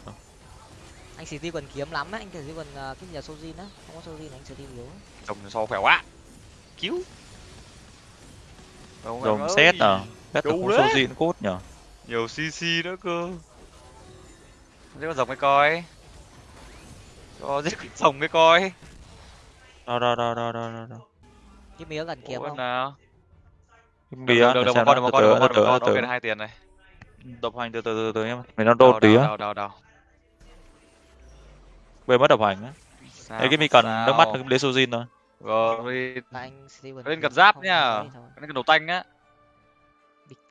anh Steel cần kiếm lắm á anh Steel cần ờ, cái gì là Sojin á? Không có Sojin anh Steel yếu trồng so khỏe quá. Cứu. Em xét à? Xét là không diện cốt nhở nhiều cc nữa cơ. Giết con rồng cái coi. Cho giết con rồng cái coi. Đâu đâu đâu đâu đâu đâu đâu cái mía cần kiếm không? nào? Cái được được một con được một từ con được một con ok hai tiền này độc hành từ từ từ từ em mình nó đôn tí á. đào đào đào quên mất độc hành á. Đấy cái mi cần nước mắt lấy sojin thôi. Rồi cần lên cật giáp nhá. thôi. cái đầu tanh á.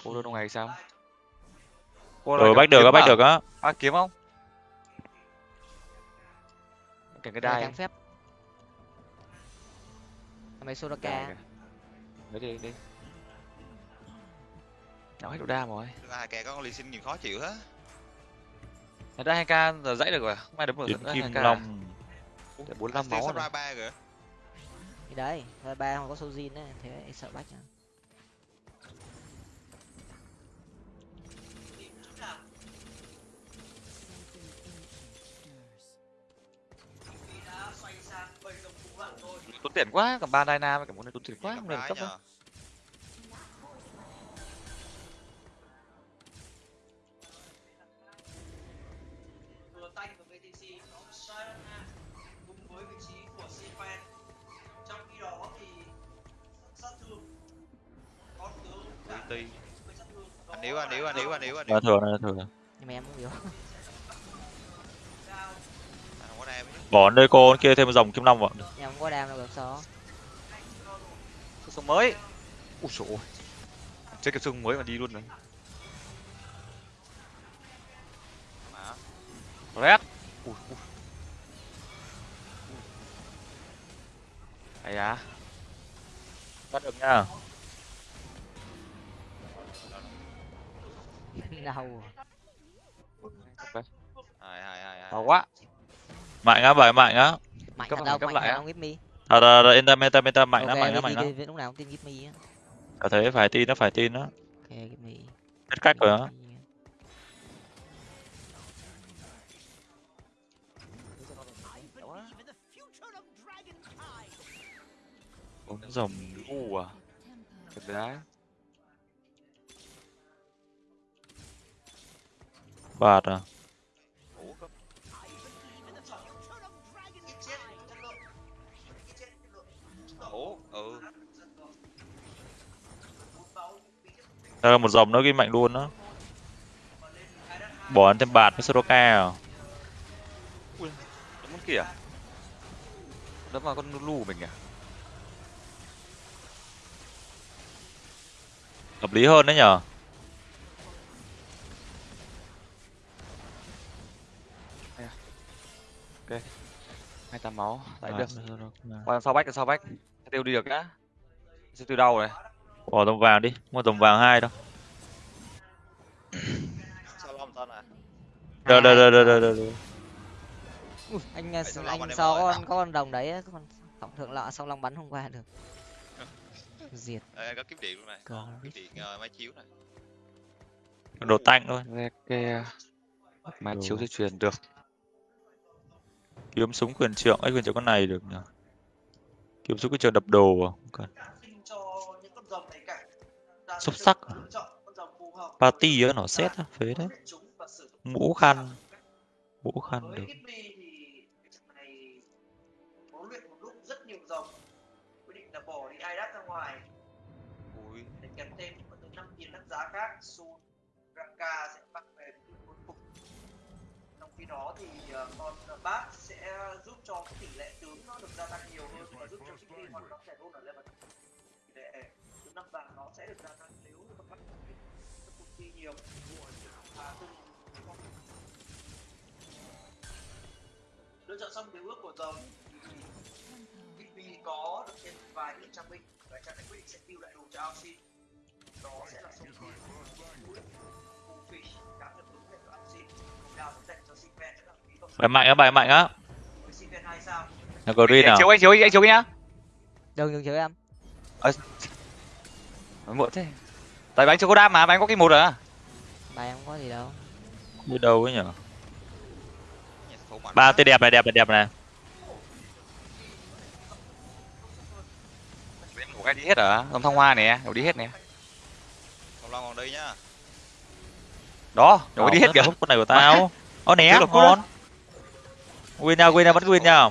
Cô đơn ngày sao? Rồi bách được á bách được á. À kiếm không? Cảnh cái đai. kháng phép. Mấy Soraka. Đấy đi đi nào hết độ đam rồi. Hai kẻ có con ly xin nhìn khó chịu hết. Người ta hai k giờ dãy được rồi không ai đấm được nữa kim 2K à? long Để 45 máu rồi. ra ba kìa thì đấy ba không có Sojin á thế sợ bách à đã rồi tốn tiền quá cầm ba Dyna với cả món này tốn tiền quá không được cấp đâu yếu anh yếu anh yếu anh yếu yếu thừa này là thừa nhưng mà em không yếu bỏ nơi cô kia thêm một dòng kim long vào. Em không có đam đâu được sao sông mới. Ui ôi. Chơi cái sông mới mà đi luôn rồi. Mà. Red. Ui ui. Ấy à bắt được nha ok hai hai hai hai to quá. Mạnh á bài mạnh á. Mạnh Cấp đâu cấp mạnh lại đâu give me. À, à, à, yên tâm yên tâm yên tâm mạnh lắm mạnh lắm mạnh lắm lúc nào cũng tin give me á. Có thế phải tin nó phải tin nó ok give me. Biết cách rồi á. Bốn dòng u à. Thật đấy bạt à Ủa, ừ Đây là một dòng nó ghi mạnh luôn đó bỏ ăn thêm bạt với Soroka à? Đúng con kìa. Đó mà con của mình à hợp lý hơn đấy nhở hai tám máu. Tại được. qua sau bách sau bách. Tiêu đi được á sẽ tiêu đau này bỏ dòng vàng đi mua dòng vàng hai đâu. À? Được được được được được. Ui, anh Long anh ơi. con có con đồng đấy con tổng thượng lọ song long bắn không qua được. Diệt. Ê, có kiếm điện luôn này. Có. kiếm điện ờ, máy chiếu này. Đồ tanh thôi. Reke mà Đồ. chiếu di truyền được kiếm súng quyền trượng, ấy, quyền trượng con này được nhỉ? Kiếm súng quyền trượng đập đồ à? Không cần. Xúc sắc à? party á, nó xét á, phế đấy mũ khăn. Mũ khăn được. Ui. để kèm thêm có tới năm tiền đắt giá khác Sun Ranka sẽ bắt khi đó thì ờ, con bát sẽ giúp cho cái tỷ lệ tướng nó được gia tăng nhiều hơn, và giúp cho khi hoạt động trẻ hơn ở level tỷ lệ tướng năm vàng nó sẽ được gia tăng nếu như con bắt cuộc thi nhiều và từ lựa chọn xong điều ước của rồng vì có được thêm vài những trang binh và trang này quyết định sẽ tiêu lại đồ cho Alcin đó sẽ là sông phi Bullfish cá bài mạnh á bài mạnh á. Là green anh à? Chiếu anh chiếu anh chiếu nhá. Đừng đừng chơi em? Nói muộn thế. Tại bánh chưa có đam mà bánh có cái một à? Bài em không có gì đâu. Đi đâu ấy nhở? Ba quá. tê đẹp này đẹp này đẹp này. Em của cái đi hết à? Ông thăng hoa nè đều đi hết nè. Song long còn đi nhá đó đều đi hết kìa. con này của tao. Ó né ngon. win nha win nha vẫn win nha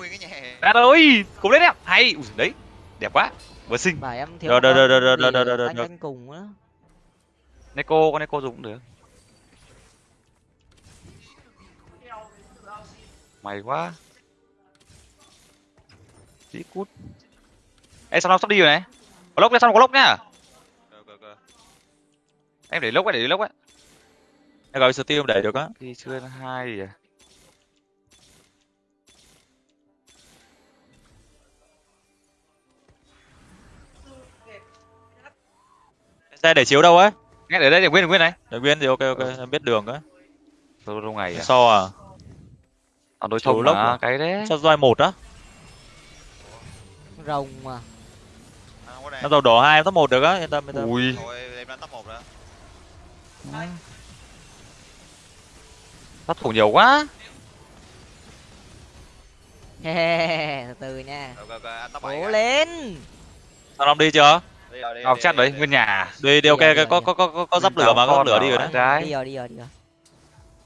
Đạt ơi cùng lên em. Hay Ui, đấy đẹp quá. Vừa thiếu Rồi, rồi, rồi, rồi, rồi, rồi, rồi, rồi. canh cùng nữa Neko con Neko dùng cũng được. Mày quá. Dĩ cút. Ê sao nó sắp đi rồi này? Có lốc sao nó có lốc nhá Em để lốc ấy, để lốc ấy gọi steel để được á. Đi chưa hai gì à xe để chiếu đâu ấy. Nghe để đây để nguyên để nguyên này. Để nguyên thì ok ok em biết đường á. Lâu lâu ngày à? so à? Ở đối thông lốc à? cái đấy. So roi một á. Rồng mà. À, không có nó đèn đầu đỏ hai top một được á. Yên tâm yên tâm. Ui. Thôi em đánh top một đó Sát thủ nhiều quá. Từ từ nha. Cố lên. Thằng long đi chưa? Đi rồi đi Ngọc đi, chắc đi, đấy đi. nguyên nhà. Đi đi ok có có có có có dắp lửa mà có Con lửa đi rồi đấy. đi rồi đi rồi đi rồi.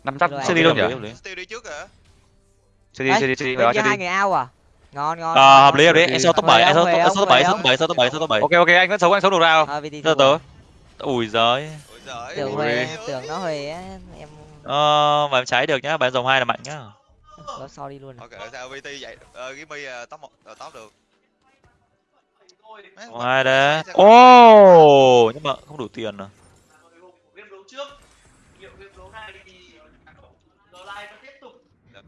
Năm Rồi, chưa đi đâu nhỉ. Steel đi trước kìa chưa đi chưa đi chưa đi đó chưa hai đi. người ao à? Ngon ngon ờ hợp lý hợp lý. Đi. em số top Huề bảy em ông, số top bảy Huề số ông. top bảy số top bảy số top bảy. ok ok anh vẫn sống anh sống được nào. Ờ, từ từ. Ui giời. Ôi giời. Tưởng ui, ui. nó á em ờ mà em cháy được nhá bạn dòng hai là mạnh nhá. Có sorry luôn à. ok sao vt vậy ờ gimmy uh, top một uh, top được. Ai đấy. Ô nhưng mà không đủ tiền à? Này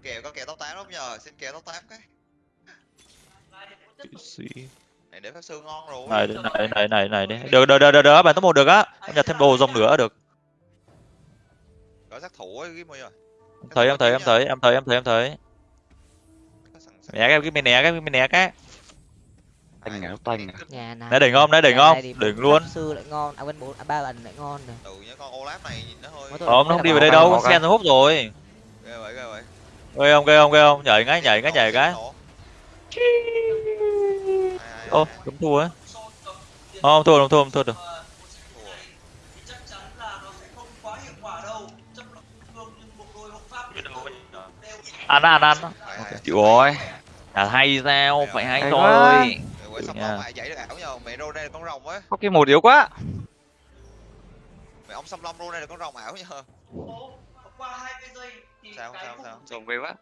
kèo có kèo top 8 không nhờ xin kèo top 8 cái. Kỵ sĩ này để pháp sư ngon rồi. Này này này này này đi được được được được được bạn top một được á. Em nhặt thêm đồ rồng nữa được có sát thủ ấy gimmy rồi em thấy em thấy em thấy em thấy em thấy em sàng. né cái cái mình né cái mình né cái. Tanh à tanh à. nhà này Nãy đỉnh không? Nãy thì Đỉnh bốn luôn. sư lại ngon. À quên bốn à, ba ẩn lại ngon rồi. Ừ nhớ con olaf này nó hơi không nó không đi về đây đâu cái. sen hút rồi. Ghê vậy ghê vậy. Ghê không ghê không ghê không? Nhảy ngay nhảy cái nhảy cái. Ô đúng thua á. Không thua không thua không thua được mà một trận này thì chắc chắn là nó sẽ không quá hiệu quả đâu chấp lập thương nhưng bộ đôi hộ pháp đều ăn ăn ăn chịu rồi. À hay sao? Phải hay thôi. Quậy xong nha. long lại dậy được ảo nhờ mẹ rô đây là con rồng á. Có cái một yếu quá. Mẹ ông xăm long rô đây là con rồng ảo nhờ Ồ, qua hai cái giây thì Sao, cái sao, sao? rồng ghê quá.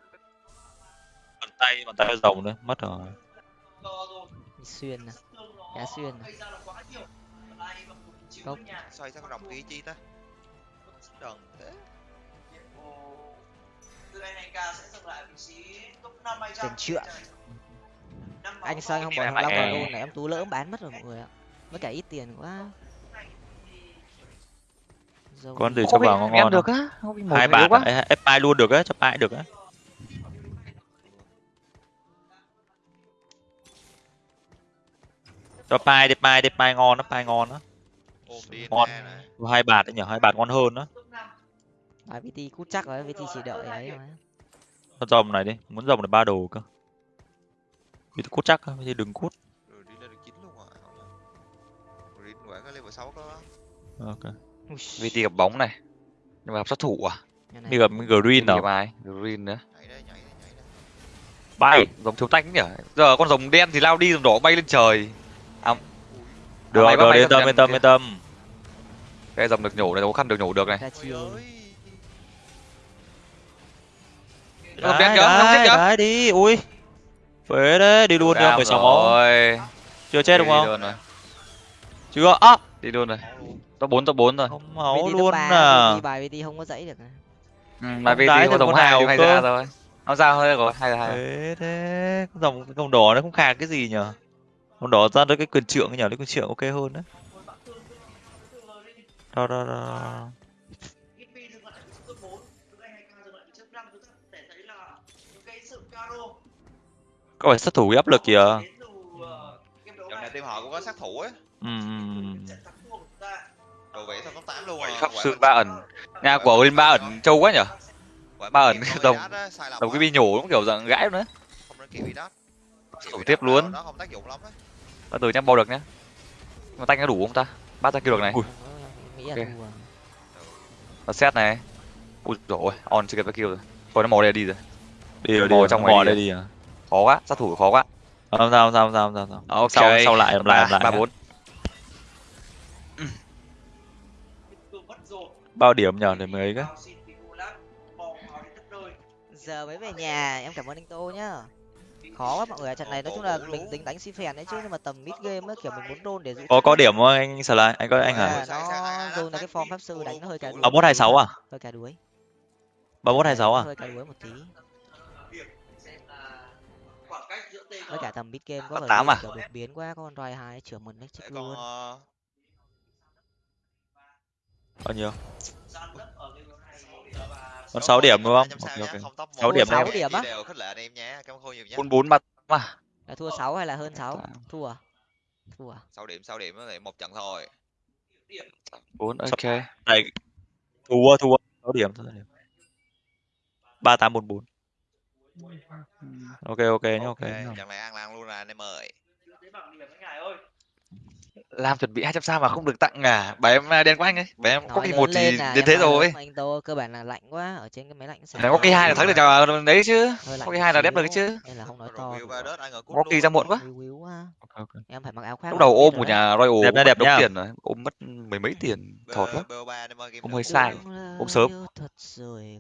Bàn tay bàn tay rồng nữa. Mất rồi. Xuyên à. Đá xuyên à? Cốc. xoay con rồng kia chi ta? Đần thế Ồ, từ NK sẽ dừng lại vị trí top 5 hay Tiền trượng. anh sang không bỏ thằng long vào luôn này? em tú lỡ bán mất rồi mọi người ạ. Mất cả ít tiền quá. Dâu con gì? cho vào ngon em ngon được không? á hai đấy, ép ai luôn được á cho ai được á. Cho pai đi pai đi pai ngon đó pai ngon đó ôm đi Ngon. hai bạt đấy nhở? Hai bạt ngon hơn đó à, VT cút chắc rồi VT chỉ đợi ấy mà con rồng này đi muốn rồng là ba đồ cơ. Vì cút chắc á, vì đừng cút. Rồi đi lên được chín luôn à rồi đi quả cái level 6 có. Ok. VT gặp bóng này nhưng mà gặp sát thủ à? Đi gặp green nào. ai? Green nữa. Nhảy đây nhảy đây nhảy đây. Bay. Rồng thiếu tanh nhỉ? Giờ con rồng đen thì lao đi rồng đỏ bay lên trời. Được bay bắt được bay yên tâm yên tâm yên tâm. Cái rồng được nhổ này khó khăn được nhổ được này. Ôi ơi Đấy, đấy, kìa. đấy đi. Ui. Phế đấy đi luôn mười sáu máu. rồi. Chưa chết đúng đi không? luôn rồi. Chưa. Á đi luôn rồi. Top bốn top bốn rồi. Không máu luôn à. Bài VT không có dãy được này. ừ, mà VT có nào nhưng hay ra rồi không ra thôi rồi hay là hay thế. Thế con dòng con dòng đỏ nó không khạc cái gì nhở con đỏ ra tới cái quyền trượng nhở lấy quyền trượng ok hơn đấy. Đó đó đó có phải sát thủ áp lực kìa? Dạo này team họ cũng có sát thủ ấy. Ừ, ừ, ừ. trận ta. đồ vẽ xong top 8 luôn. Quả sư mình- ba ẩn. Nhà của Linh ba ẩn trâu quá nhở? Ba ẩn lầm đồng cái bi nhổ cũng kiểu dạng gãi nữa Thủ tiếp luôn. nó á. Từ nhá bao được nhá. Mà tanh có đủ không ta? Ba ta kêu được này. Ui. nghĩ là Ok. thua. Và set này. Ui rồi on chưa kịp cái kill rồi. Thôi nó mò đây đi rồi. Đi rồi đi Mò rồi. trong mò này đây đi à khó quá sát thủ khó quá. Không sao không sao không sao không sao, không. Sao ok. sau sau lại làm lại làm lại. Ba bốn. Bao điểm nhở để mới cái giờ mới về nhà em cảm ơn anh tô nhá. Khó quá mọi người ạ. trận này nói chung là mình tính đánh si phèn đấy chứ nhưng mà tầm mid game á kiểu mình muốn roll để giữ có có điểm không anh Sờ lại anh có anh hả? À, nó dùng là cái form pháp sư đánh nó hơi cả đuối. Ba mốt hai sáu à? Hơi cả đuối. Ba mốt hai sáu à? Hơi cả đuối một tí với cả tầm mid game có tám à? đột biến quá con roi hai chửa đấy để chết con luôn ờ, bao nhiêu Còn sáu điểm đúng không? Ok, ok. Sáu một. điểm Sáu điểm á? đều khích lệ anh em nhé cảm ơn khôi nhiều nhé bốn bốn ba mà là thua sáu hay là hơn sáu thua à? thua sáu điểm sáu điểm thì một trận thôi bốn ok này thua thua sáu điểm sáu điểm ba tám bốn bốn ok ok nhá ok nhá. trận này ăn lan luôn là anh em ơi. Làm chuẩn bị 200 sao mà không được tặng à? Bà em à, đen của anh ấy bà em có Nói lớn một thì là đến thế rồi. anh tô cơ bản là lạnh quá ở trên cái máy lạnh Đấy, có cái hai là thắng được chào đấy chứ. có cái hai là đép được chứ. nên là không nói to có kỳ ra muộn quá. Quá. Em phải mặc áo khoác lúc đầu ôm của nhà Royal Đẹp đẹp đống tiền rồi. Ôm mất mười mấy tiền thọt lắm. BO3 em ơi game Ông nữa. hơi sai. Ôm sớm. thật rồi